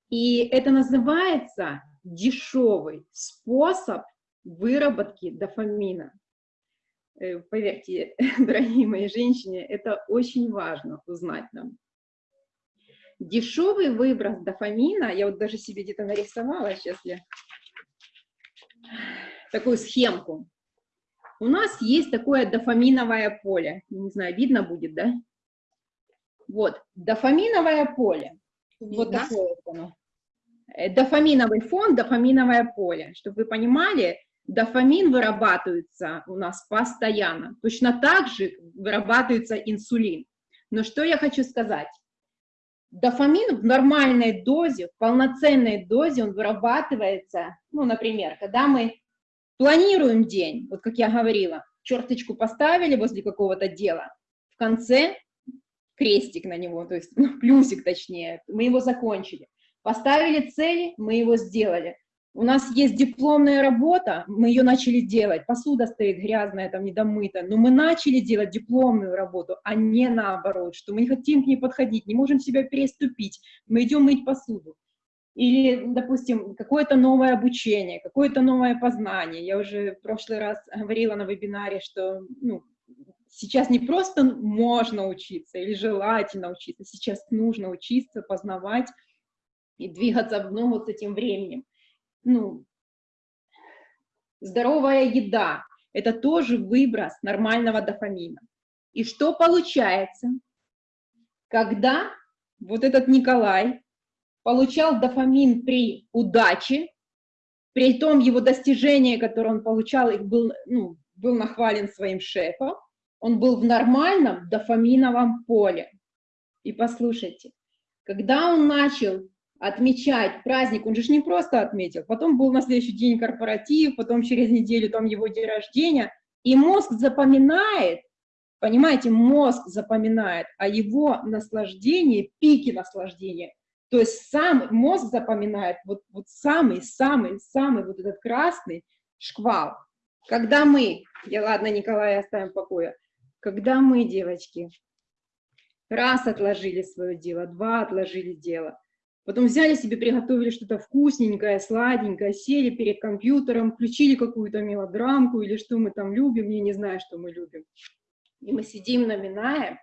И это называется дешевый способ выработки дофамина. Э, поверьте, дорогие мои женщины, это очень важно узнать нам. Дешевый выброс дофамина, я вот даже себе где-то нарисовала, сейчас я такую схемку. У нас есть такое дофаминовое поле. Не знаю, видно будет, да? Вот, дофаминовое поле. Вот Да. такое вот оно. Э, Дофаминовый фон, дофаминовое поле. Чтобы вы понимали, дофамин вырабатывается у нас постоянно. Точно так же вырабатывается инсулин. Но что я хочу сказать? Дофамин в нормальной дозе, в полноценной дозе он вырабатывается, ну, например, когда мы планируем день, вот как я говорила, черточку поставили возле какого-то дела, в конце крестик на него, то есть ну, плюсик точнее, мы его закончили. Поставили цели, мы его сделали. У нас есть дипломная работа, мы ее начали делать, посуда стоит грязная, там недомыта, но мы начали делать дипломную работу, а не наоборот, что мы не хотим к ней подходить, не можем себя переступить, мы идем мыть посуду. Или, допустим, какое-то новое обучение, какое-то новое познание. Я уже в прошлый раз говорила на вебинаре, что ну, сейчас не просто можно учиться или желательно учиться, сейчас нужно учиться, познавать и двигаться в ногу с этим временем ну, здоровая еда – это тоже выброс нормального дофамина. И что получается, когда вот этот Николай получал дофамин при удаче, при том его достижения, которые он получал, их был, ну, был нахвален своим шефом, он был в нормальном дофаминовом поле. И послушайте, когда он начал отмечать праздник, он же не просто отметил, потом был на следующий день корпоратив, потом через неделю там его день рождения, и мозг запоминает, понимаете, мозг запоминает о его наслаждении, пике наслаждения, то есть сам мозг запоминает вот, вот самый, самый, самый вот этот красный шквал. Когда мы, я ладно, Николая оставим в покое, когда мы, девочки, раз отложили свое дело, два отложили дело, Потом взяли себе, приготовили что-то вкусненькое, сладенькое, сели перед компьютером, включили какую-то мелодрамку или что мы там любим, я не знаю, что мы любим. И мы сидим, наминаем,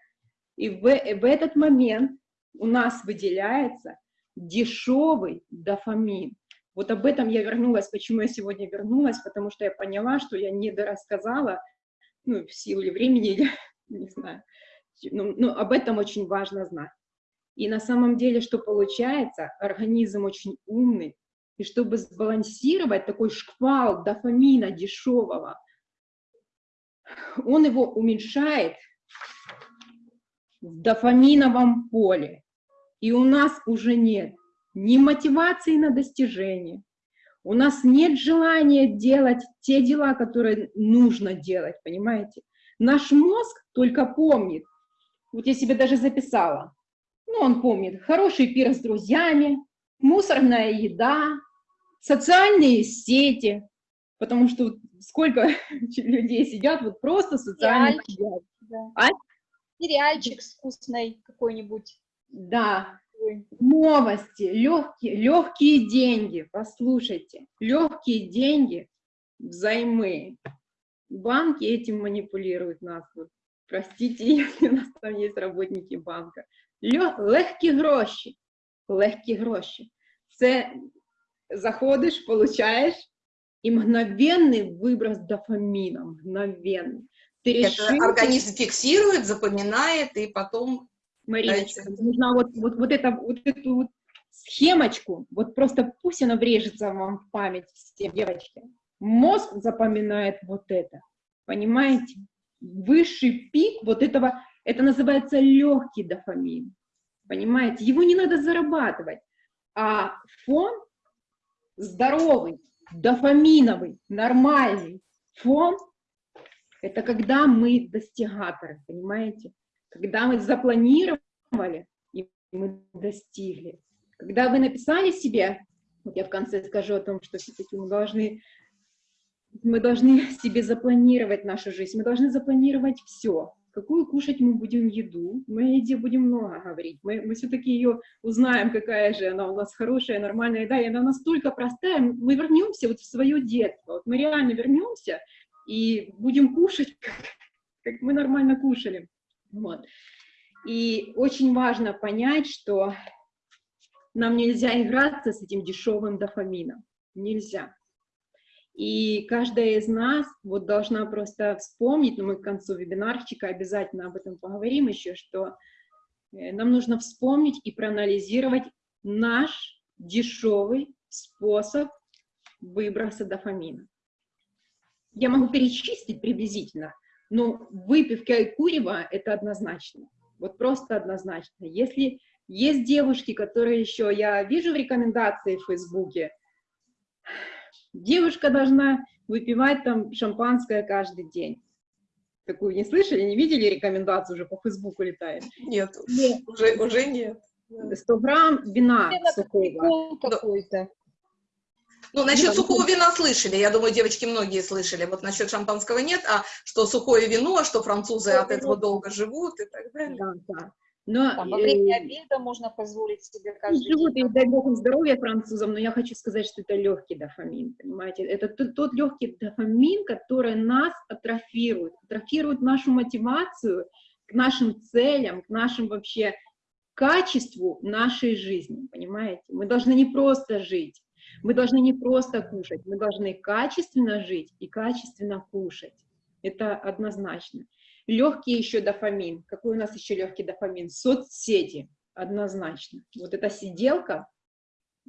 и в, в этот момент у нас выделяется дешевый дофамин. Вот об этом я вернулась, почему я сегодня вернулась, потому что я поняла, что я не дорассказала, ну, в силу времени, или, не знаю, но, но об этом очень важно знать. И на самом деле, что получается, организм очень умный, и чтобы сбалансировать такой шквал дофамина дешевого, он его уменьшает в дофаминовом поле. И у нас уже нет ни мотивации на достижение, у нас нет желания делать те дела, которые нужно делать, понимаете? Наш мозг только помнит, вот я себе даже записала, ну, он помнит, хороший пир с друзьями, мусорная еда, социальные сети, потому что сколько людей сидят вот просто в социальных сетях. Да. А? Сериальчик с вкусной какой-нибудь. Да, новости, легкие, легкие деньги, послушайте, легкие деньги взаймы. Банки этим манипулируют нас. Вот, простите, если у нас там есть работники банка Лё- легкі гроші, легкі гроші. Це заходиш, получаєш, і мгновенний виброс дофаміна, мгновенний. Ти Это решил, организм фиксирует, запоминает, и потом Мариночка, Дайте. нужна вот, вот, вот, это, вот эту вот схемочку, вот просто пусть она врежется вам в память, все девочки. Мозг запоминает вот это, понимаете? Высший пик вот этого, это называется легкий дофамин, понимаете? Его не надо зарабатывать, а фон здоровый, дофаминовый, нормальный фон, это когда мы достигаторы, понимаете? Когда мы запланировали, и мы достигли. Когда вы написали себе, вот я в конце скажу о том, что все-таки мы должны, мы должны себе запланировать нашу жизнь, мы должны запланировать все. Какую кушать мы будем еду, мы о еде будем много говорить, мы, мы все-таки ее узнаем, какая же она у нас хорошая, нормальная еда, и она настолько простая, мы вернемся вот в свое детство, вот мы реально вернемся и будем кушать, как, как мы нормально кушали. Вот. И очень важно понять, что нам нельзя играться с этим дешевым дофамином. Нельзя. И каждая из нас вот должна просто вспомнить, но мы к концу вебинарчика обязательно об этом поговорим еще, что э, нам нужно вспомнить и проанализировать наш дешевый способ выброса дофамина. Я могу перечислить приблизительно, но выпивка и курево – это однозначно. Вот просто однозначно. Если есть девушки, которые еще, я вижу в рекомендации в Фейсбуке, девушка должна выпивать там шампанское каждый день. Такую не слышали, не видели рекомендацию уже по Фейсбуку летает? нет, Нет. уже, уже нет. 100 грамм вина сухого. Какой-то. Ну, насчет сухого вина слышали, я думаю, девочки многие слышали. Вот насчет шампанского нет, а что сухое вино, что французы от этого долго живут и так далее. Да, да. Но Там, во э, время обеда можно позволить себе каждый живут, и день. дай бог им здоровья французам, но я хочу сказать, что это легкий дофамин, понимаете? Это тот, тот легкий дофамин, который нас атрофирует, атрофирует нашу мотивацию к нашим целям, к нашим вообще качеству нашей жизни, понимаете? Мы должны не просто жить, мы должны не просто кушать, мы должны качественно жить и качественно кушать. Это однозначно. Легкий еще дофамин. Какой у нас еще легкий дофамин? Соцсети, однозначно. Вот эта сиделка,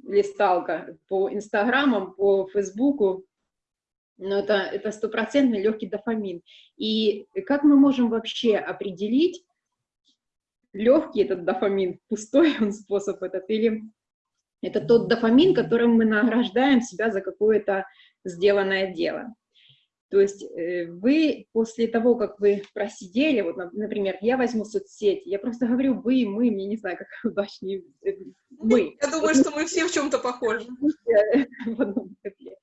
листалка по инстаграмам, по фейсбуку, ну, это, это стопроцентный легкий дофамин. И как мы можем вообще определить, легкий этот дофамин, пустой он способ этот, или это тот дофамин, которым мы награждаем себя за какое-то сделанное дело. То есть э, вы после того, как вы просидели, вот, нап- например, я возьму соцсети, я просто говорю вы, мы, мне не знаю, как удачнее, э, мы, Я думаю, что мы все в чем-то похожи. в одном котле.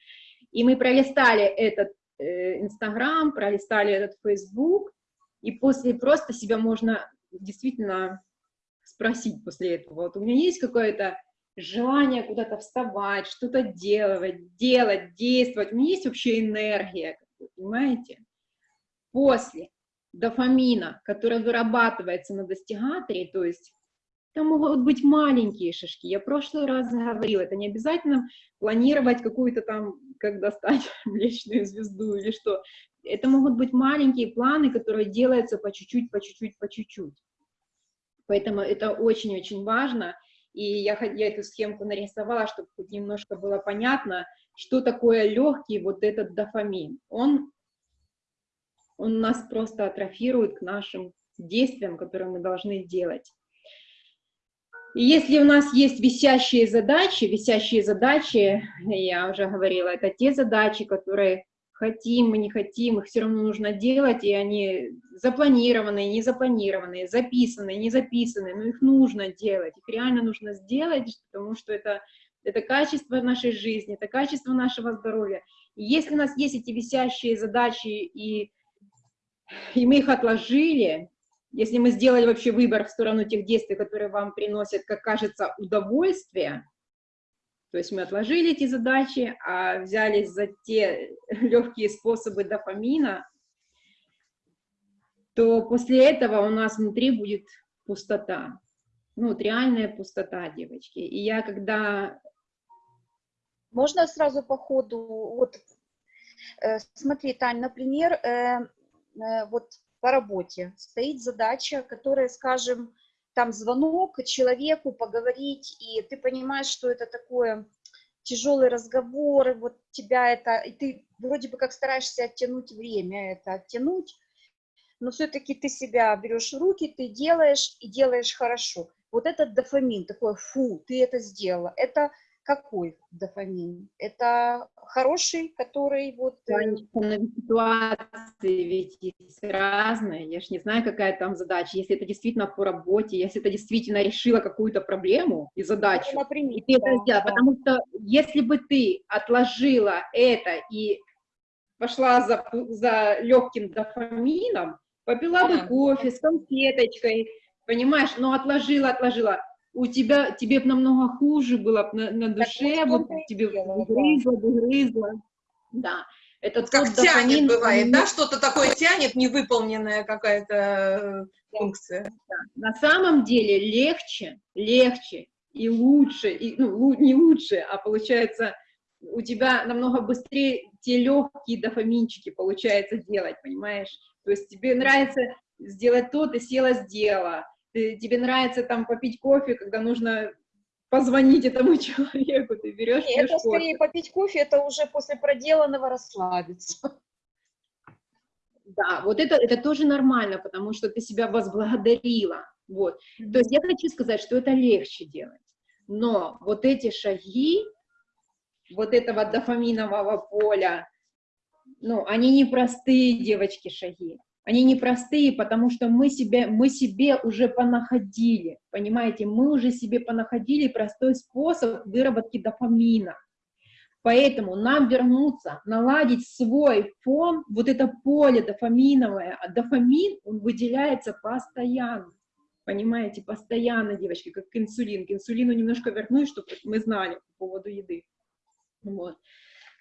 И мы пролистали этот э, Инстаграм, пролистали этот Фейсбук, и после просто себя можно действительно спросить после этого, вот у меня есть какое-то желание куда-то вставать, что-то делать, делать, действовать, у меня есть вообще энергия, понимаете? После дофамина, который вырабатывается на достигаторе, то есть там могут быть маленькие шажки. Я в прошлый раз говорила, это не обязательно планировать какую-то там, как достать Млечную звезду или что. Это могут быть маленькие планы, которые делаются по чуть-чуть, по чуть-чуть, по чуть-чуть. Поэтому это очень-очень важно. И я, я эту схемку нарисовала, чтобы хоть немножко было понятно, что такое легкий вот этот дофамин. Он, он нас просто атрофирует к нашим действиям, которые мы должны делать. И если у нас есть висящие задачи, висящие задачи, я уже говорила, это те задачи, которые хотим мы, не хотим, их все равно нужно делать, и они запланированные, не запланированные, записанные, не записанные, но их нужно делать, их реально нужно сделать, потому что это, это качество нашей жизни, это качество нашего здоровья. И если у нас есть эти висящие задачи, и, и мы их отложили, если мы сделали вообще выбор в сторону тех действий, которые вам приносят, как кажется, удовольствие, то есть мы отложили эти задачи, а взялись за те легкие способы дофамина, то после этого у нас внутри будет пустота. Ну, вот реальная пустота, девочки. И я когда... Можно сразу по ходу, вот, э, смотри, Тань, например, э, э, вот по работе стоит задача, которая, скажем, там звонок человеку поговорить, и ты понимаешь, что это такое тяжелый разговор, и вот тебя это, и ты вроде бы как стараешься оттянуть время, это оттянуть, но все-таки ты себя берешь в руки, ты делаешь и делаешь хорошо. Вот этот дофамин, такой, фу, ты это сделала, это какой дофамин? Это хороший, который вот... э, Конечно, ситуации ведь есть разные, я же не знаю, какая там задача, если это действительно по работе, если это действительно решила какую-то проблему и задачу, ну, например, и ты это да, сделала, да. потому что если бы ты отложила это и пошла за, за легким дофамином, попила бы Ага. кофе с конфеточкой, понимаешь, но отложила, отложила, у тебя, тебе бы намного хуже было на, на душе, в вот тебе дело, да. грызла бы, грызла, да. Это Вот как тянет дофамин, бывает, да, что-то такое тянет, невыполненная какая-то э, функция. На самом деле легче, легче и лучше, и, ну, не лучше, а получается у тебя намного быстрее те легкие дофаминчики получается делать, понимаешь? То есть тебе нравится сделать то, ты села, сделала. Ты- тебе нравится там попить кофе, когда нужно позвонить этому человеку, ты берешь, Не, пьешь это кофе. скорее попить кофе, это уже после проделанного расслабиться. Да, вот это, это тоже нормально, потому что ты себя возблагодарила. Вот. То есть я хочу сказать, что это легче делать. Но вот эти шаги, вот этого дофаминового поля, ну, они непростые, девочки, шаги. Они непростые, потому что мы себе, мы себе уже понаходили, понимаете, мы уже себе понаходили простой способ выработки дофамина. Поэтому нам вернуться, наладить свой фон, вот это поле дофаминовое, а дофамин, он выделяется постоянно. Понимаете, постоянно, девочки, как инсулин. К инсулину немножко вернусь, чтобы мы знали по поводу еды. Вот.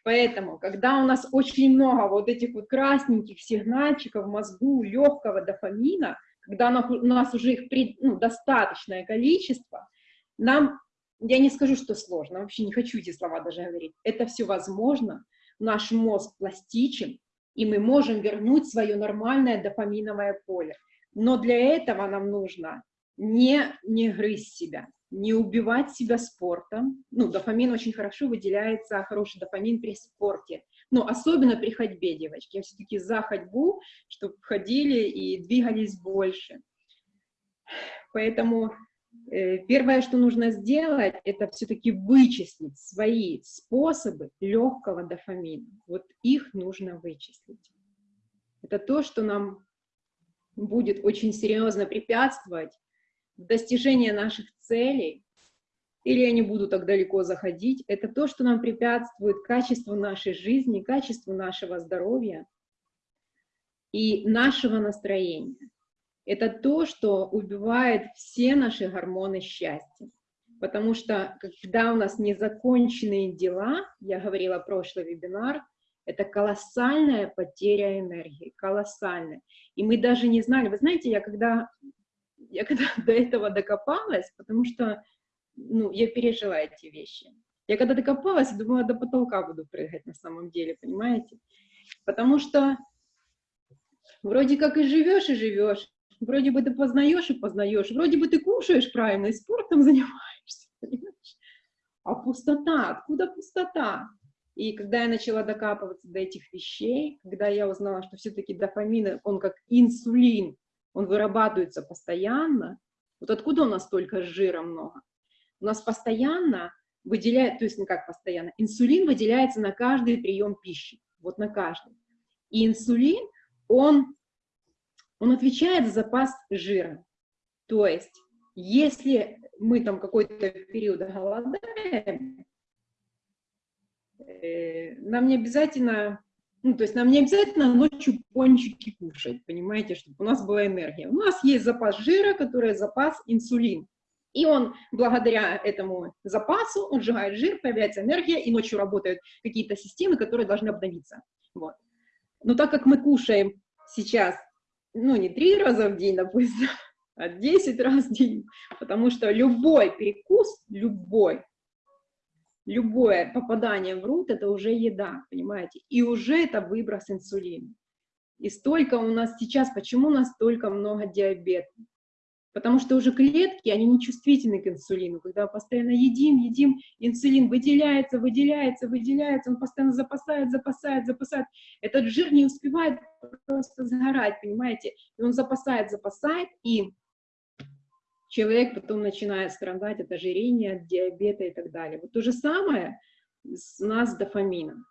Поэтому, когда у нас очень много вот этих вот красненьких сигнальчиков в мозгу, легкого дофамина, когда у нас уже их при- ну, достаточное количество, нам, я не скажу, что сложно, вообще не хочу эти слова даже говорить, это все возможно, наш мозг пластичен, и мы можем вернуть свое нормальное дофаминовое поле. Но для этого нам нужно не, не грызть себя, не убивать себя спортом. Ну, дофамин очень хорошо выделяется, хороший дофамин при спорте. Но особенно при ходьбе, девочки. Я все-таки за ходьбу, чтобы ходили и двигались больше. Поэтому э, первое, что нужно сделать, это все-таки вычислить свои способы легкого дофамина. Вот их нужно вычислить. Это то, что нам будет очень серьезно препятствовать в достижении наших целей, или я не буду так далеко заходить, это то, что нам препятствует качеству нашей жизни, качеству нашего здоровья и нашего настроения. Это то, что убивает все наши гормоны счастья. Потому что когда у нас незаконченные дела, я говорила прошлый вебинар, это колоссальная потеря энергии, колоссальная. И мы даже не знали, вы знаете, я когда, я когда до этого докопалась, потому что ну, я пережила эти вещи. Я когда докопалась, думала, до потолка буду прыгать на самом деле, понимаете? Потому что вроде как и живешь, и живешь, вроде бы ты познаешь и познаешь, вроде бы ты кушаешь правильно и спортом занимаешься, понимаешь? А пустота, откуда пустота? И когда я начала докапываться до этих вещей, когда я узнала, что все-таки дофамин, он как инсулин, он вырабатывается постоянно. Вот откуда у нас столько жира много? У нас постоянно выделяет, то есть не как постоянно, инсулин выделяется на каждый прием пищи, вот на каждый. И инсулин, он, он отвечает за запас жира. То есть, если мы там какой-то период голодаем, э, нам не обязательно, ну, то есть нам не обязательно ночью пончики кушать, понимаете, чтобы у нас была энергия. У нас есть запас жира, который запас инсулин. И он, благодаря этому запасу, он сжигает жир, появляется энергия, и ночью работают какие-то системы, которые должны обновиться. Вот. Но так как мы кушаем сейчас, ну, не три раза в день, допустим, а 10 раз в день, потому что любой перекус, любой, любое попадание в рот – это уже еда, понимаете? И уже это выброс инсулина. И столько у нас сейчас, почему у нас столько много диабета? Потому что уже клетки, они не чувствительны к инсулину. Когда постоянно едим, едим, инсулин выделяется, выделяется, выделяется, он постоянно запасает, запасает, запасает. Этот жир не успевает просто сгорать, понимаете? И он запасает, запасает, и человек потом начинает страдать от ожирения, от диабета и так далее. Вот то же самое с нас дофамином.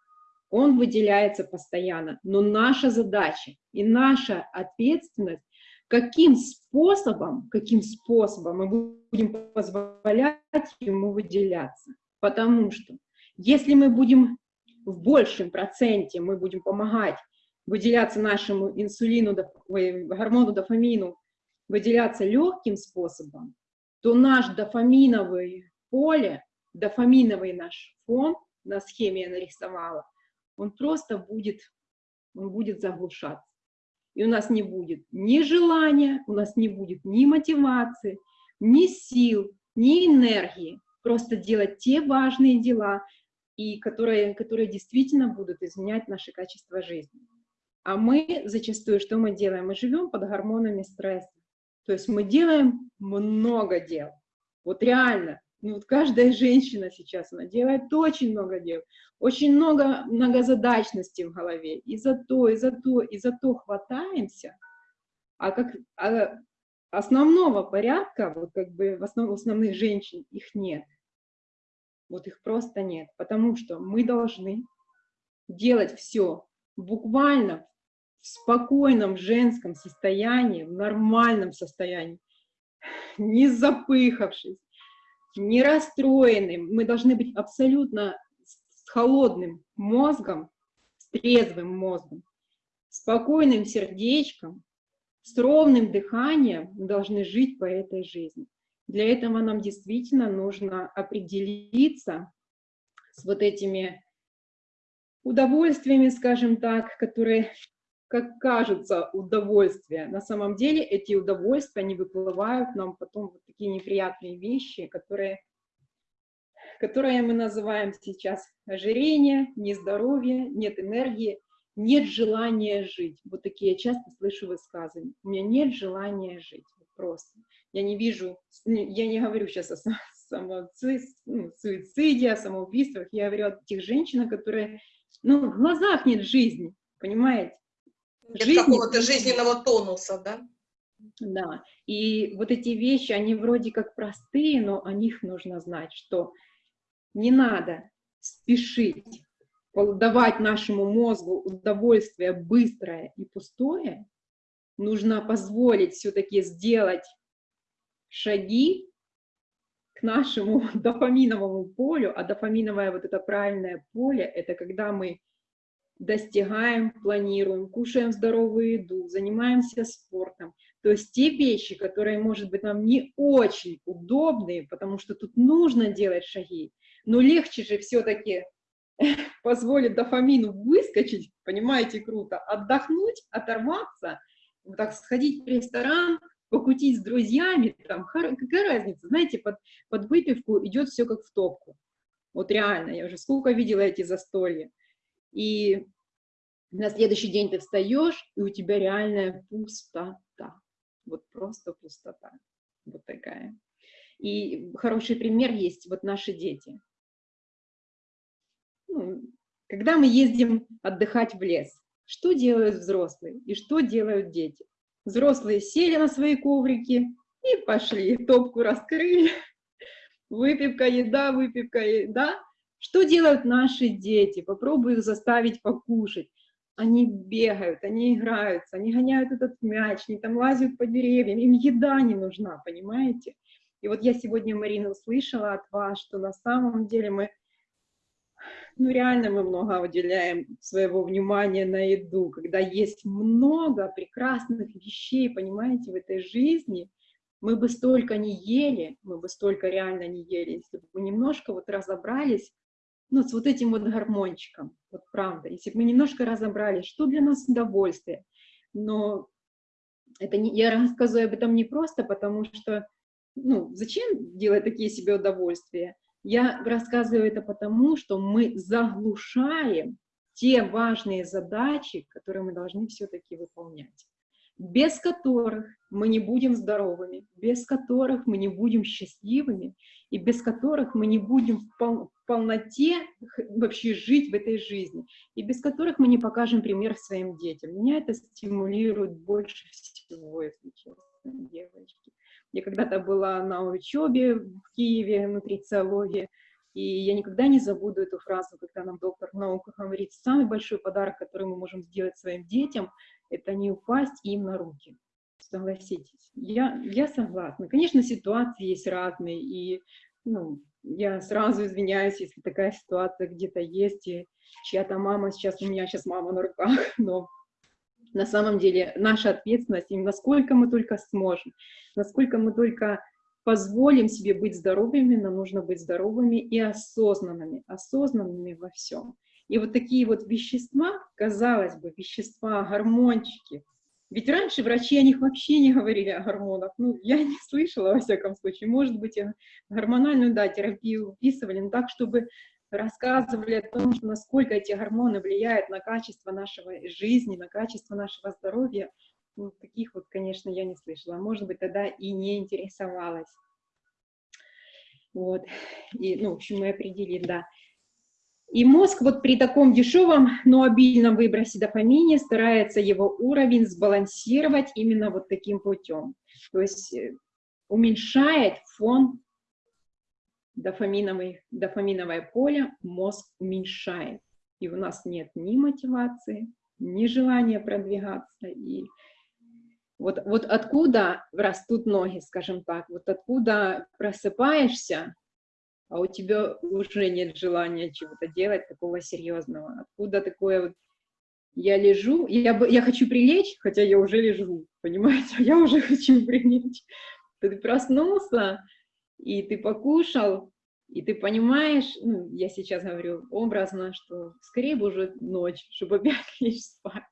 Он выделяется постоянно, но наша задача и наша ответственность каким способом, каким способом мы будем позволять ему выделяться. Потому что если мы будем в большем проценте, мы будем помогать выделяться нашему инсулину, гормону дофамину, выделяться легким способом, то наш дофаминовый поле, дофаминовый наш фон, на схеме я нарисовала, он просто будет, он будет заглушаться и у нас не будет ни желания, у нас не будет ни мотивации, ни сил, ни энергии просто делать те важные дела, и которые, которые действительно будут изменять наше качество жизни. А мы зачастую, что мы делаем? Мы живем под гормонами стресса. То есть мы делаем много дел. Вот реально, ну вот каждая женщина сейчас, она делает очень много дел, очень много многозадачности в голове, и за то, и за то, и за то хватаемся, а как а основного порядка, вот как бы в основ, основных женщин их нет, вот их просто нет, потому что мы должны делать все буквально в спокойном женском состоянии, в нормальном состоянии, не запыхавшись, не расстроенным, мы должны быть абсолютно с холодным мозгом, с трезвым мозгом, спокойным сердечком, с ровным дыханием мы должны жить по этой жизни. Для этого нам действительно нужно определиться с вот этими удовольствиями, скажем так, которые как кажется, удовольствие. На самом деле эти удовольствия, они выплывают нам потом вот такие неприятные вещи, которые, которые мы называем сейчас ожирение, нездоровье, нет энергии, нет желания жить. Вот такие я часто слышу высказывания. У меня нет желания жить. Просто. Я не вижу, я не говорю сейчас о ну, суициде, о самоубийствах, я говорю о тех женщинах, которые, ну, в глазах нет жизни, понимаете? Жизни, какого-то жизненного тонуса, да? Да, и вот эти вещи, они вроде как простые, но о них нужно знать, что не надо спешить давать нашему мозгу удовольствие быстрое и пустое, нужно позволить все-таки сделать шаги к нашему дофаминовому полю, а дофаминовое вот это правильное поле, это когда мы достигаем, планируем, кушаем здоровую еду, занимаемся спортом. То есть те вещи, которые, может быть, нам не очень удобные, потому что тут нужно делать шаги, но легче же все-таки позволить дофамину выскочить, понимаете, круто, отдохнуть, оторваться, вот так сходить в ресторан, покутить с друзьями, там, какая разница, знаете, под, под выпивку идет все как в топку. Вот реально, я уже сколько видела эти застолья. И на следующий день ты встаешь, и у тебя реальная пустота. Вот просто пустота. Вот такая. И хороший пример есть вот наши дети. Ну, когда мы ездим отдыхать в лес, что делают взрослые и что делают дети? Взрослые сели на свои коврики и пошли, топку раскрыли, выпивка, еда, выпивка, еда. Что делают наши дети? Попробуй их заставить покушать. Они бегают, они играются, они гоняют этот мяч, они там лазят по деревьям, им еда не нужна, понимаете? И вот я сегодня, Марина, услышала от вас, что на самом деле мы, ну реально мы много уделяем своего внимания на еду, когда есть много прекрасных вещей, понимаете, в этой жизни, мы бы столько не ели, мы бы столько реально не ели, если бы мы немножко вот разобрались, ну, с вот этим вот гормончиком, вот правда, если бы мы немножко разобрались, что для нас удовольствие, но это не, я рассказываю об этом не просто, потому что ну, зачем делать такие себе удовольствия? Я рассказываю это потому, что мы заглушаем те важные задачи, которые мы должны все-таки выполнять, без которых мы не будем здоровыми, без которых мы не будем счастливыми, и без которых мы не будем в, пол в полноте вообще жить в этой жизни, и без которых мы не покажем пример своим детям. Меня это стимулирует больше всего, если честно, девочки. Я когда-то была на учебе в Киеве, нутрициологии, и я никогда не забуду эту фразу, когда нам доктор наук говорит, самый большой подарок, который мы можем сделать своим детям, это не упасть им на руки. Согласитесь. Я, я согласна. Конечно, ситуации есть разные, и ну, я сразу извиняюсь, если такая ситуация где-то есть, и чья-то мама сейчас, у меня сейчас мама на руках, но на самом деле наша ответственность, и насколько мы только сможем, насколько мы только позволим себе быть здоровыми, нам нужно быть здоровыми и осознанными, осознанными во всем. И вот такие вот вещества, казалось бы, вещества, гормончики, ведь раньше врачи о них вообще не говорили о гормонах. Ну, я не слышала, во всяком случае. Может быть, гормональную, да, терапию выписывали, но так, чтобы рассказывали о том, что насколько эти гормоны влияют на качество нашего жизни, на качество нашего здоровья. Ну, таких вот, конечно, я не слышала. Может быть, тогда и не интересовалась. Вот. И, ну, в общем, мы определили, да. И мозг вот при таком дешевом, но обильном выбросе дофамине старается его уровень сбалансировать именно вот таким путем. То есть э, уменьшает фон дофаминовый, дофаминовое поле мозг уменьшает. И у нас нет ни мотивации, ни желания продвигаться. И вот, вот откуда растут ноги, скажем так, вот откуда просыпаешься, а у тебя уже нет желания чего-то делать такого серьезного. Откуда такое вот я лежу, я, я хочу прилечь, хотя я уже лежу, понимаете, я уже хочу прилечь. Ты проснулся, и ты покушал, и ты понимаешь, ну, я сейчас говорю образно, что скорее бы уже ночь, чтобы опять лечь спать.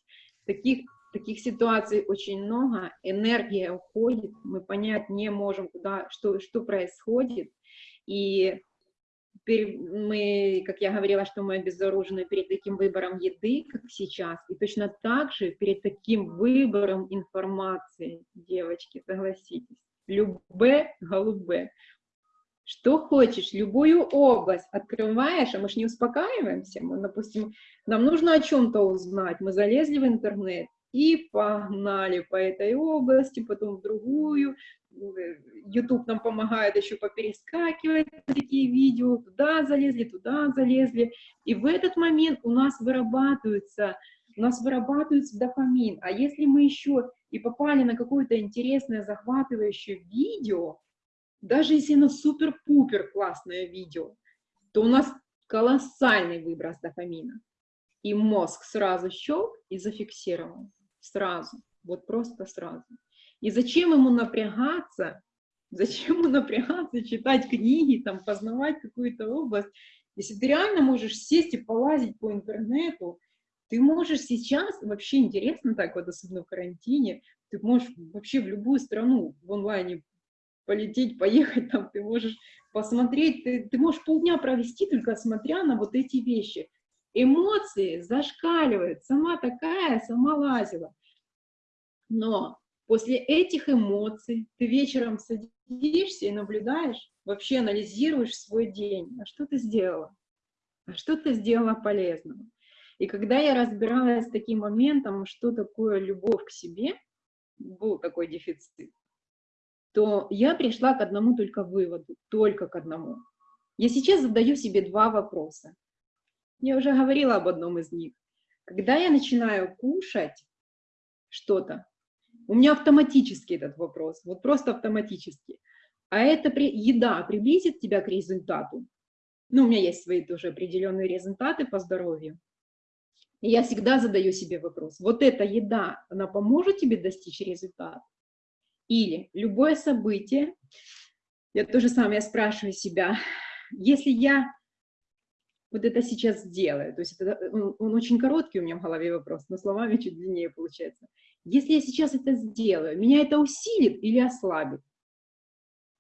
Таких, таких ситуаций очень много, энергия уходит, мы понять не можем, куда, что, что происходит, и мы, как я говорила, что мы обезоружены перед таким выбором еды, как сейчас, и точно так же перед таким выбором информации, девочки, согласитесь. Любе, голубе. Что хочешь, любую область открываешь, а мы же не успокаиваемся. Мы, допустим, нам нужно о чем-то узнать. Мы залезли в интернет и погнали по этой области, потом в другую. YouTube нам помогает еще поперескакивать такие видео. Туда залезли, туда залезли. И в этот момент у нас вырабатывается у нас вырабатывается дофамин. А если мы еще и попали на какое-то интересное, захватывающее видео, даже если оно супер-пупер классное видео, то у нас колоссальный выброс дофамина. И мозг сразу щелк и зафиксировал. Сразу. Вот просто сразу. И зачем ему напрягаться? Зачем ему напрягаться, читать книги, там, познавать какую-то область? Если ты реально можешь сесть и полазить по интернету, ты можешь сейчас, вообще интересно так вот, особенно в карантине, ты можешь вообще в любую страну в онлайне полететь, поехать, там ты можешь посмотреть, ты, ты можешь полдня провести, только смотря на вот эти вещи. Эмоции зашкаливают, сама такая, сама лазила. Но после этих эмоций ты вечером садишься и наблюдаешь, вообще анализируешь свой день. А что ты сделала? А что ты сделала полезного? И когда я разбиралась с таким моментом, что такое любовь к себе, был такой дефицит, то я пришла к одному только выводу, только к одному. Я сейчас задаю себе два вопроса. Я уже говорила об одном из них. Когда я начинаю кушать что-то, у меня автоматически этот вопрос, вот просто автоматически. А эта при, еда приблизит тебя к результату? Ну, у меня есть свои тоже определенные результаты по здоровью. И я всегда задаю себе вопрос, вот эта еда, она поможет тебе достичь результата? Или любое событие, я тоже самое спрашиваю себя, если я вот это сейчас сделаю, то есть это, он, он очень короткий у меня в голове вопрос, но словами чуть длиннее получается. Если я сейчас это сделаю, меня это усилит или ослабит?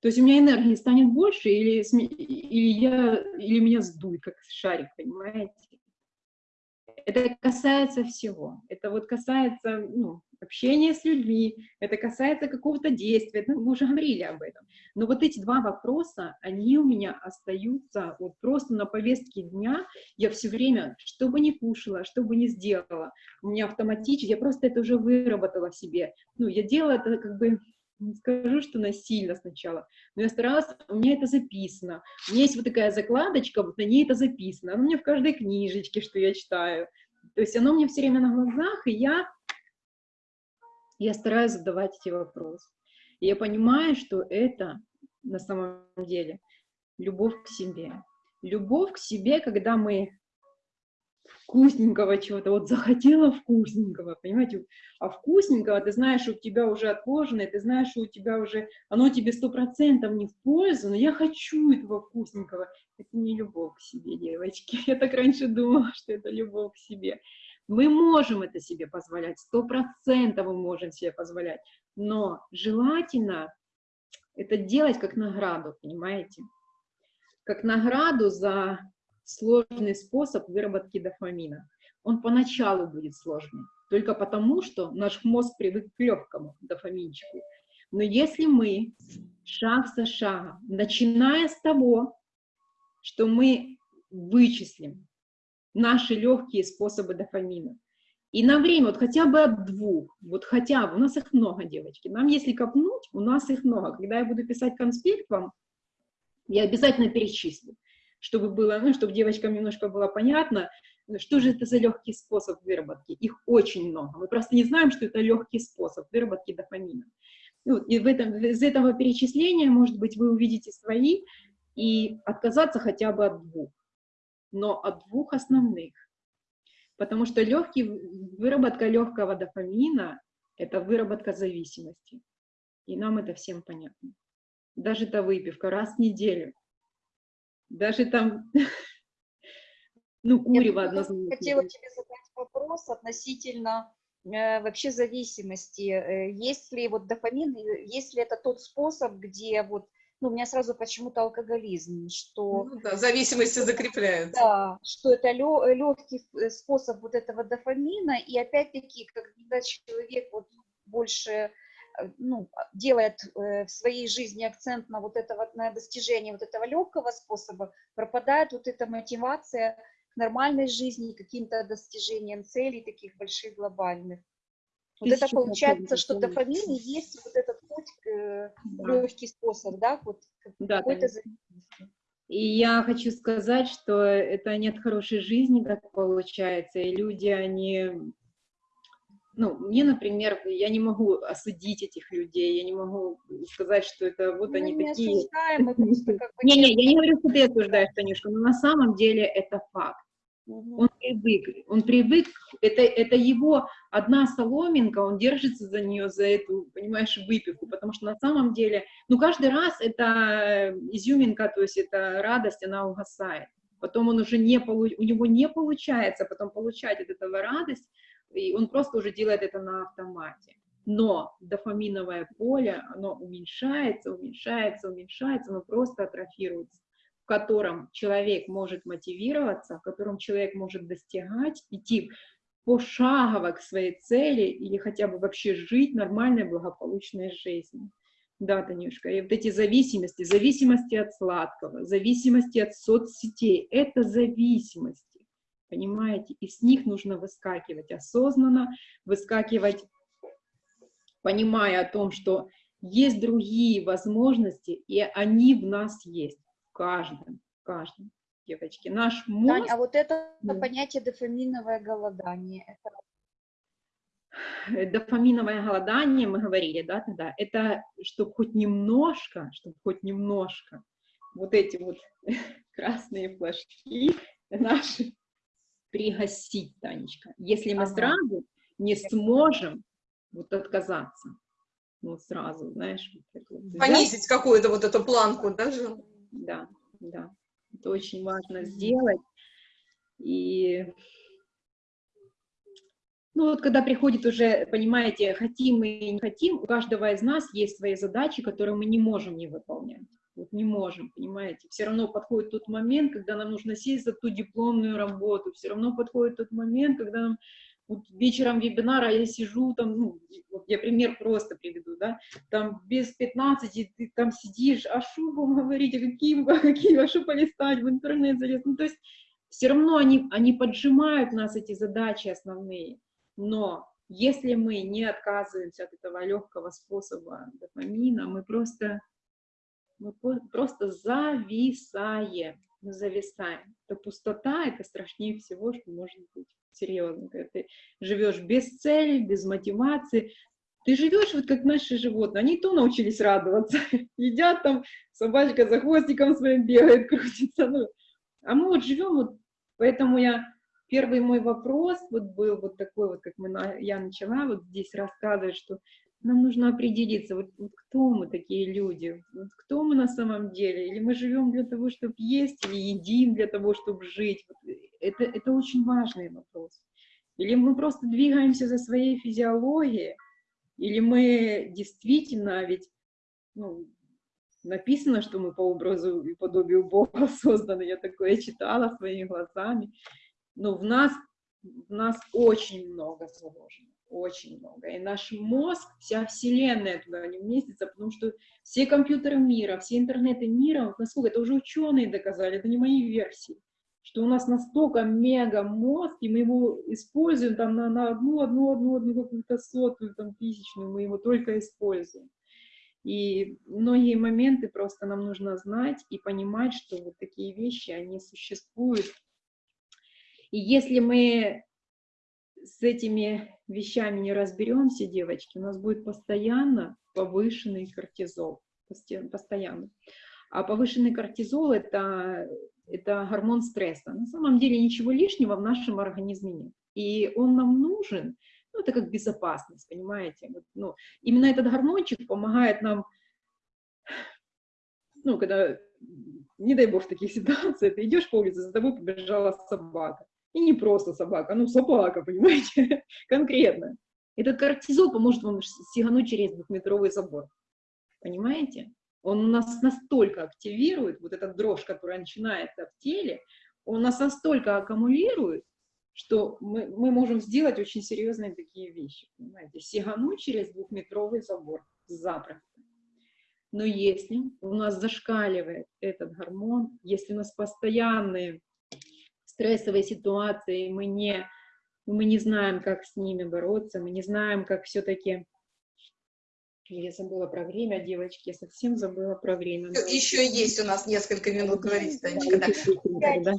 То есть у меня энергии станет больше или, или, я, или меня сдует, как шарик, понимаете? Это касается всего. Это вот касается ну, общения с людьми, это касается какого-то действия, мы уже говорили об этом. Но вот эти два вопроса, они у меня остаются вот просто на повестке дня. Я все время, что бы ни кушала, что бы ни сделала, у меня автоматически, я просто это уже выработала в себе. Ну, я делала это как бы не скажу, что насильно сначала, но я старалась, у меня это записано. У меня есть вот такая закладочка, вот на ней это записано. Оно у меня в каждой книжечке, что я читаю. То есть оно мне все время на глазах, и я, я стараюсь задавать эти вопросы. И я понимаю, что это на самом деле любовь к себе. Любовь к себе, когда мы вкусненького чего-то, вот захотела вкусненького, понимаете, а вкусненького, ты знаешь, у тебя уже отложено, ты знаешь, что у тебя уже, оно тебе сто процентов не в пользу, но я хочу этого вкусненького. Это не любовь к себе, девочки. Я так раньше думала, что это любовь к себе. Мы можем это себе позволять, сто процентов мы можем себе позволять, но желательно это делать как награду, понимаете? Как награду за сложный способ выработки дофамина. Он поначалу будет сложный, только потому, что наш мозг привык к легкому дофаминчику. Но если мы шаг за шагом, начиная с того, что мы вычислим наши легкие способы дофамина, и на время, вот хотя бы от двух, вот хотя бы, у нас их много, девочки, нам если копнуть, у нас их много. Когда я буду писать конспект вам, я обязательно перечислю чтобы было, ну, чтобы девочкам немножко было понятно, что же это за легкий способ выработки. Их очень много. Мы просто не знаем, что это легкий способ выработки дофамина. Ну, и в этом, из этого перечисления, может быть, вы увидите свои и отказаться хотя бы от двух, но от двух основных. Потому что легкий, выработка легкого дофамина – это выработка зависимости. И нам это всем понятно. Даже эта выпивка раз в неделю даже там, ну, курево однозначно. Хотела тебе задать вопрос относительно э, вообще зависимости. Э, есть ли вот дофамин, есть ли это тот способ, где вот, ну, у меня сразу почему-то алкоголизм, что... Ну, да, зависимости закрепляются. Да, что это легкий э, способ вот этого дофамина, и опять-таки, когда человек вот больше Э, ну, делает э, в своей жизни акцент на вот это вот, на достижение вот этого легкого способа, пропадает вот эта мотивация к нормальной жизни, каким-то достижениям целей таких больших глобальных. Вот Тысячу это получается, что дофамин и есть вот этот путь, э, да. легкий способ, да, вот да, какой-то И я хочу сказать, что это нет хорошей жизни, так получается, и люди, они ну, мне, например, я не могу осудить этих людей, я не могу сказать, что это вот мы они не такие. Осуждаем, мы просто как бы... Не-не, я не говорю, что ты осуждаешь, Танюшка, но на самом деле это факт. Он привык, он привык, это, это его одна соломинка, он держится за нее, за эту, понимаешь, выпивку, потому что на самом деле, ну, каждый раз это изюминка, то есть это радость, она угасает. Потом он уже не, полу... у него не получается потом получать от этого радость, и он просто уже делает это на автомате. Но дофаминовое поле, оно уменьшается, уменьшается, уменьшается, оно просто атрофируется, в котором человек может мотивироваться, в котором человек может достигать, идти пошагово к своей цели или хотя бы вообще жить нормальной, благополучной жизнью. Да, Танюшка, и вот эти зависимости, зависимости от сладкого, зависимости от соцсетей, это зависимость понимаете? И с них нужно выскакивать осознанно, выскакивать понимая о том, что есть другие возможности, и они в нас есть, в каждом, в каждом, девочки. Наш мозг... Тань, а вот это Да. понятие дофаминовое голодание, это э, дофаминовое голодание, мы говорили, да, тогда, это чтобы хоть немножко, чтобы хоть немножко вот эти вот красные флажки наши пригасить, Танечка. Если мы Ага. сразу не сможем вот отказаться, ну, сразу, знаешь, вот вот Понизить какую-то вот эту планку даже. Да, да, это очень важно сделать. И ну вот когда приходит уже, понимаете, хотим мы и не хотим, у каждого из нас есть свои задачи, которые мы не можем не выполнять. Вот не можем, понимаете. Все равно подходит тот момент, когда нам нужно сесть за ту дипломную работу. Все равно подходит тот момент, когда нам вот вечером вебинара я сижу там, ну, вот я пример просто приведу, да, там без 15 ты там сидишь, а что вам говорить, а какие, а какие, а что полистать, в интернет залезть, ну, то есть все равно они, они поджимают нас, эти задачи основные, но если мы не отказываемся от этого легкого способа дофамина, мы просто, мы просто зависаем, мы зависаем. Это пустота, это страшнее всего, что может быть. Серьезно, когда ты живешь без цели, без мотивации, ты живешь вот как наши животные, они то научились радоваться, едят там, собачка за хвостиком своим бегает, крутится, ну, а мы вот живем вот, поэтому я, первый мой вопрос вот был вот такой вот, как мы, я начала вот здесь рассказывать, что нам нужно определиться, вот, вот кто мы такие люди, вот кто мы на самом деле, или мы живем для того, чтобы есть, или едим для того, чтобы жить, Вот это, это очень важный вопрос. Или мы просто двигаемся за своей физиологией, или мы действительно, ведь ну, написано, что мы по образу и подобию Бога созданы, я такое читала своими глазами, но в нас, в нас очень много заложено, очень много. И наш мозг, вся вселенная туда не вместится, потому что все компьютеры мира, все интернеты мира, насколько это уже ученые доказали, это не мои версии, что у нас настолько мега мозг, и мы его используем там на, на одну, одну, одну, одну какую-то сотую, там, тысячную, мы его только используем. И многие моменты просто нам нужно знать и понимать, что вот такие вещи, они существуют. И если мы с этими вещами не разберемся, девочки, у нас будет постоянно повышенный кортизол, постоянно. А повышенный кортизол это, это гормон стресса. На самом деле ничего лишнего в нашем организме нет. И он нам нужен, ну, это как безопасность, понимаете? Вот, ну, именно этот гормончик помогает нам, ну, когда, не дай бог, в таких ситуациях, ты идешь по улице, за тобой побежала собака. И не просто собака, ну, собака, понимаете, конкретно. Этот кортизол поможет вам сигануть через двухметровый забор. Понимаете? Он у нас настолько активирует, вот эта дрожь, которая начинается в теле, он нас настолько аккумулирует, что мы, мы можем сделать очень серьезные такие вещи, понимаете, сигануть через двухметровый забор запросто. Но если у нас зашкаливает этот гормон, если у нас постоянные стрессовые ситуации, мы не, мы не знаем, как с ними бороться, мы не знаем, как все-таки... Я забыла про время, девочки, я совсем забыла про время. Еще есть у нас несколько минут говорить, Танечка, да. Да.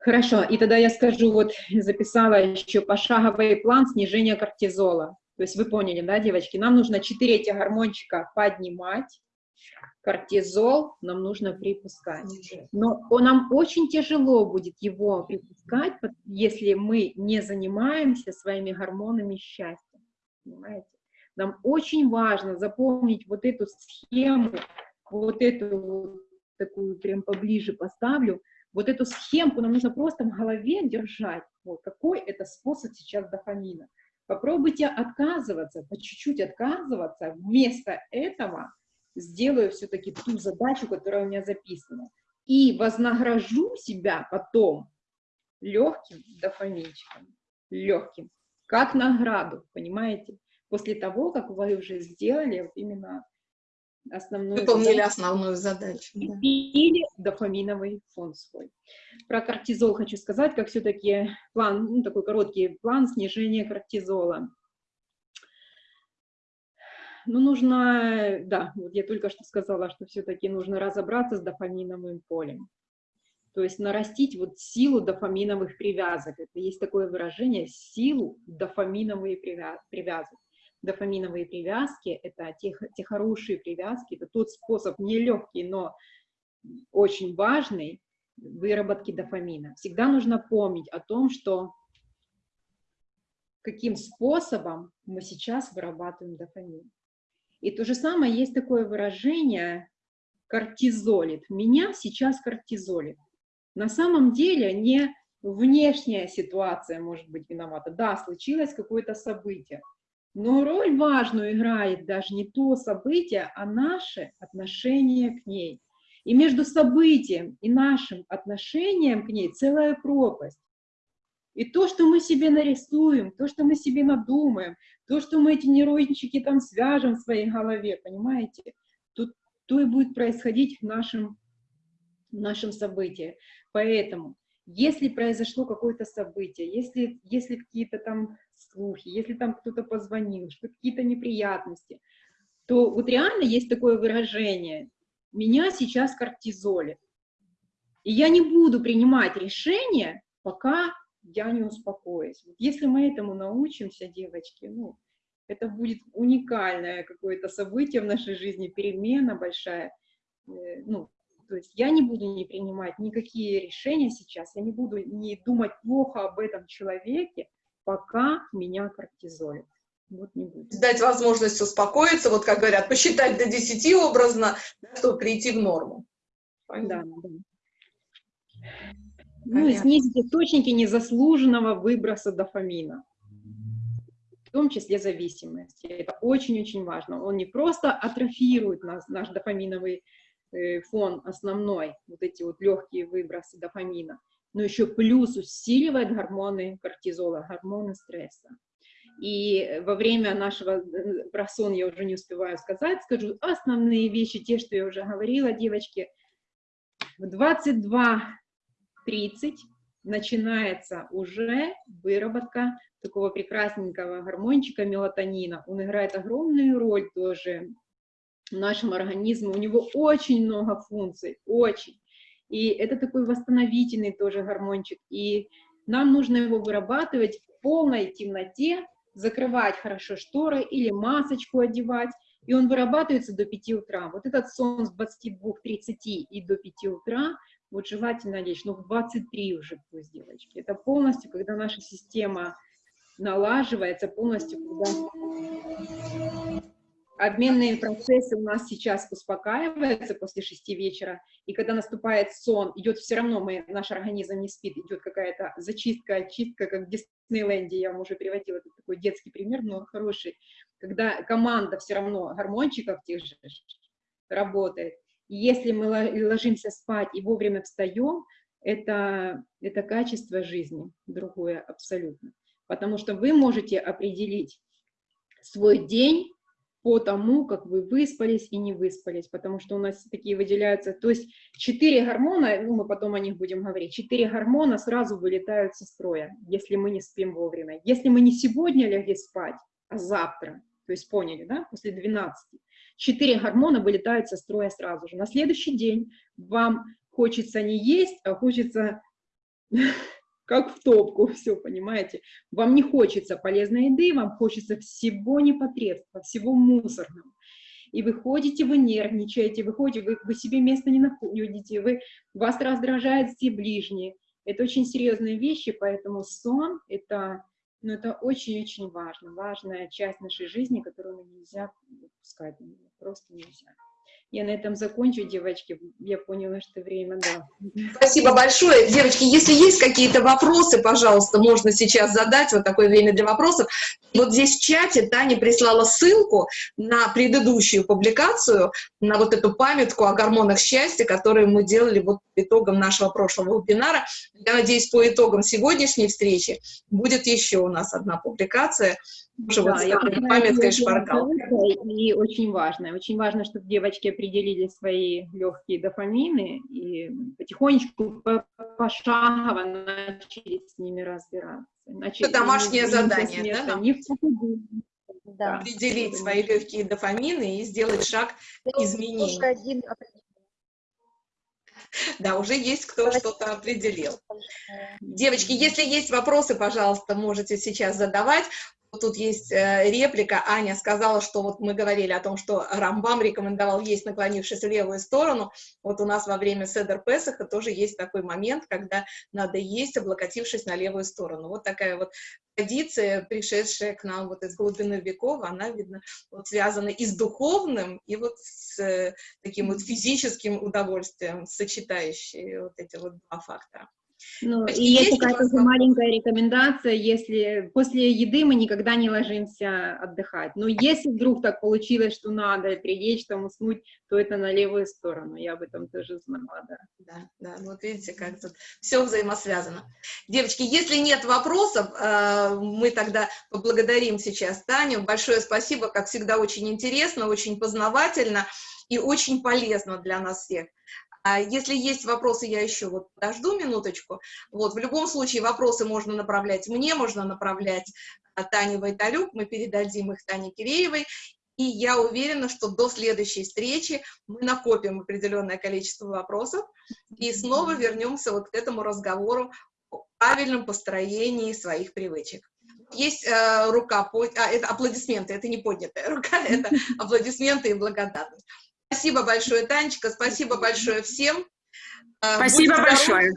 Хорошо, и тогда я скажу, вот записала еще пошаговый план снижения кортизола. То есть вы поняли, да, девочки, нам нужно 4 этих гормончика поднимать, кортизол нам нужно припускать. Но он- нам очень тяжело будет его припускать, если мы не занимаемся своими гормонами счастья. Понимаете? Нам очень важно запомнить вот эту схему, вот эту вот такую прям поближе поставлю, вот эту схемку нам нужно просто в голове держать, вот, какой это способ сейчас дофамина. Попробуйте отказываться, по чуть-чуть отказываться, вместо этого сделаю все-таки ту задачу, которая у меня записана, и вознагражу себя потом легким дофаминчиком, легким, как награду, понимаете? После того, как вы уже сделали именно основную Выполнили задачу. основную задачу. да. или дофаминовый фон свой. Про кортизол хочу сказать, как все-таки план, ну, такой короткий план снижения кортизола. Ну, нужно, да, вот я только что сказала, что все-таки нужно разобраться с дофаминовым полем. То есть нарастить вот силу дофаминовых привязок. Это есть такое выражение «силу дофаминовые привязки». Дофаминовые привязки – это те, те хорошие привязки, это тот способ, нелегкий, но очень важный выработки дофамина. Всегда нужно помнить о том, что каким способом мы сейчас вырабатываем дофамин. И то же самое есть такое выражение кортизолит. Меня сейчас кортизолит. На самом деле не внешняя ситуация может быть виновата. Да, случилось какое-то событие, но роль важную играет даже не то событие, а наше отношение к ней. И между событием и нашим отношением к ней целая пропасть. И то, что мы себе нарисуем, то, что мы себе надумаем, то, что мы эти нейрончики там свяжем в своей голове, понимаете, то, то и будет происходить в нашем, в нашем событии. Поэтому, если произошло какое-то событие, если, если какие-то там слухи, если там кто-то позвонил, что какие-то неприятности, то вот реально есть такое выражение «меня сейчас кортизолит». И я не буду принимать решение, пока я не успокоюсь. Если мы этому научимся, девочки, ну, это будет уникальное какое-то событие в нашей жизни, перемена большая. Э, ну, то есть я не буду не принимать никакие решения сейчас, я не буду не думать плохо об этом человеке, пока меня кортизолит. Вот не будет. Дать возможность успокоиться, вот как говорят, посчитать до 10 образно, чтобы прийти в норму. Да, да. Ну и снизить источники незаслуженного выброса дофамина, в том числе зависимости. Это очень-очень важно. Он не просто атрофирует нас, наш дофаминовый э, фон основной, вот эти вот легкие выбросы дофамина, но еще плюс усиливает гормоны кортизола, гормоны стресса. И во время нашего э, про сон я уже не успеваю сказать, скажу основные вещи, те, что я уже говорила, девочки. В 22 30 начинается уже выработка такого прекрасненького гормончика мелатонина. Он играет огромную роль тоже в нашем организме. У него очень много функций, очень. И это такой восстановительный тоже гормончик. И нам нужно его вырабатывать в полной темноте, закрывать хорошо шторы или масочку одевать, и он вырабатывается до 5 утра. Вот этот сон с 22.30 и до 5 утра – вот желательно лечь, но в 23 уже пусть, девочки. Это полностью, когда наша система налаживается, полностью, когда обменные процессы у нас сейчас успокаиваются после 6 вечера, и когда наступает сон, идет все равно, мы, наш организм не спит, идет какая-то зачистка, очистка, как в Диснейленде, я вам уже приводила это такой детский пример, но хороший, когда команда все равно гормончиков тех же работает, если мы ложимся спать и вовремя встаем, это, это качество жизни другое абсолютно. Потому что вы можете определить свой день по тому, как вы выспались и не выспались, потому что у нас такие выделяются, то есть четыре гормона, ну мы потом о них будем говорить, четыре гормона сразу вылетают со строя, если мы не спим вовремя. Если мы не сегодня легли спать, а завтра, то есть поняли, да, после 12, четыре гормона вылетают со строя сразу же. На следующий день вам хочется не есть, а хочется как в топку, все, понимаете? Вам не хочется полезной еды, вам хочется всего непотребства, всего мусорного. И вы ходите, вы нервничаете, вы ходите, вы, вы себе места не находите, вы, вас раздражают все ближние. Это очень серьезные вещи, поэтому сон – это но это очень-очень важно, важная часть нашей жизни, которую нельзя упускать, просто нельзя. Я на этом закончу, девочки. Я поняла, что время, да. Спасибо большое. Девочки, если есть какие-то вопросы, пожалуйста, можно сейчас задать. Вот такое время для вопросов. Вот здесь в чате Таня прислала ссылку на предыдущую публикацию, на вот эту памятку о гормонах счастья, которую мы делали вот итогом нашего прошлого вебинара. Я надеюсь, по итогам сегодняшней встречи будет еще у нас одна публикация уже да, вот я памяткой шпаргалкой. И очень важно, очень важно, чтобы девочки определили свои легкие дофамины и потихонечку, пошагово начали с ними разбираться. Иначе Это домашнее задание, да? Не в Да. определить свои легкие дофамины и сделать шаг изменению. уже один Да, уже есть кто что-то определил. Девочки, если есть вопросы, пожалуйста, можете сейчас задавать. Тут есть э, реплика. Аня сказала, что вот мы говорили о том, что Рамбам рекомендовал есть, наклонившись в левую сторону. Вот у нас во время Седер Песаха тоже есть такой момент, когда надо есть, облокотившись на левую сторону. Вот такая вот традиция, пришедшая к нам вот из глубины веков, она, видно, вот связана и с духовным, и вот с э, таким вот физическим удовольствием, сочетающие вот эти вот два фактора. Ну, и есть есть тоже вопрос? маленькая рекомендация, если после еды мы никогда не ложимся отдыхать. Но если вдруг так получилось, что надо прилечь, там уснуть, то это на левую сторону. Я об этом тоже знала, да. Да, да, вот видите, как тут все взаимосвязано. Девочки, если нет вопросов, э, мы тогда поблагодарим сейчас Таню. Большое спасибо, как всегда, очень интересно, очень познавательно и очень полезно для нас всех. А если есть вопросы, я еще вот подожду минуточку. Вот, в любом случае вопросы можно направлять мне, можно направлять а, Тане Вайталюк, мы передадим их Тане Киреевой. И я уверена, что до следующей встречи мы накопим определенное количество вопросов и снова вернемся вот к этому разговору о правильном построении своих привычек. Есть э, рука, а, это аплодисменты, это не поднятая рука, это аплодисменты и благодарность. Спасибо большое, Танечка, спасибо большое всем. Э, Спасибо большое.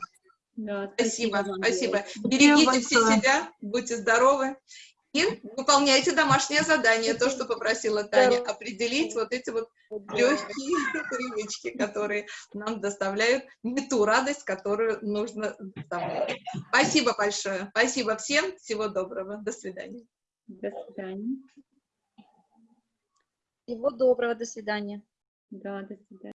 Да, Спасибо, спасибо. девочки. Берегите все себя, будьте здоровы. И выполняйте домашнее задание, то, что попросила Таня, определить вот эти вот Вот, легкие привычки, которые нам доставляют не ту радость, которую нужно доставлять. Спасибо большое. Спасибо всем. Всего доброго. До свидания. До свидания. Всего доброго, до свидания. Да, до свидания.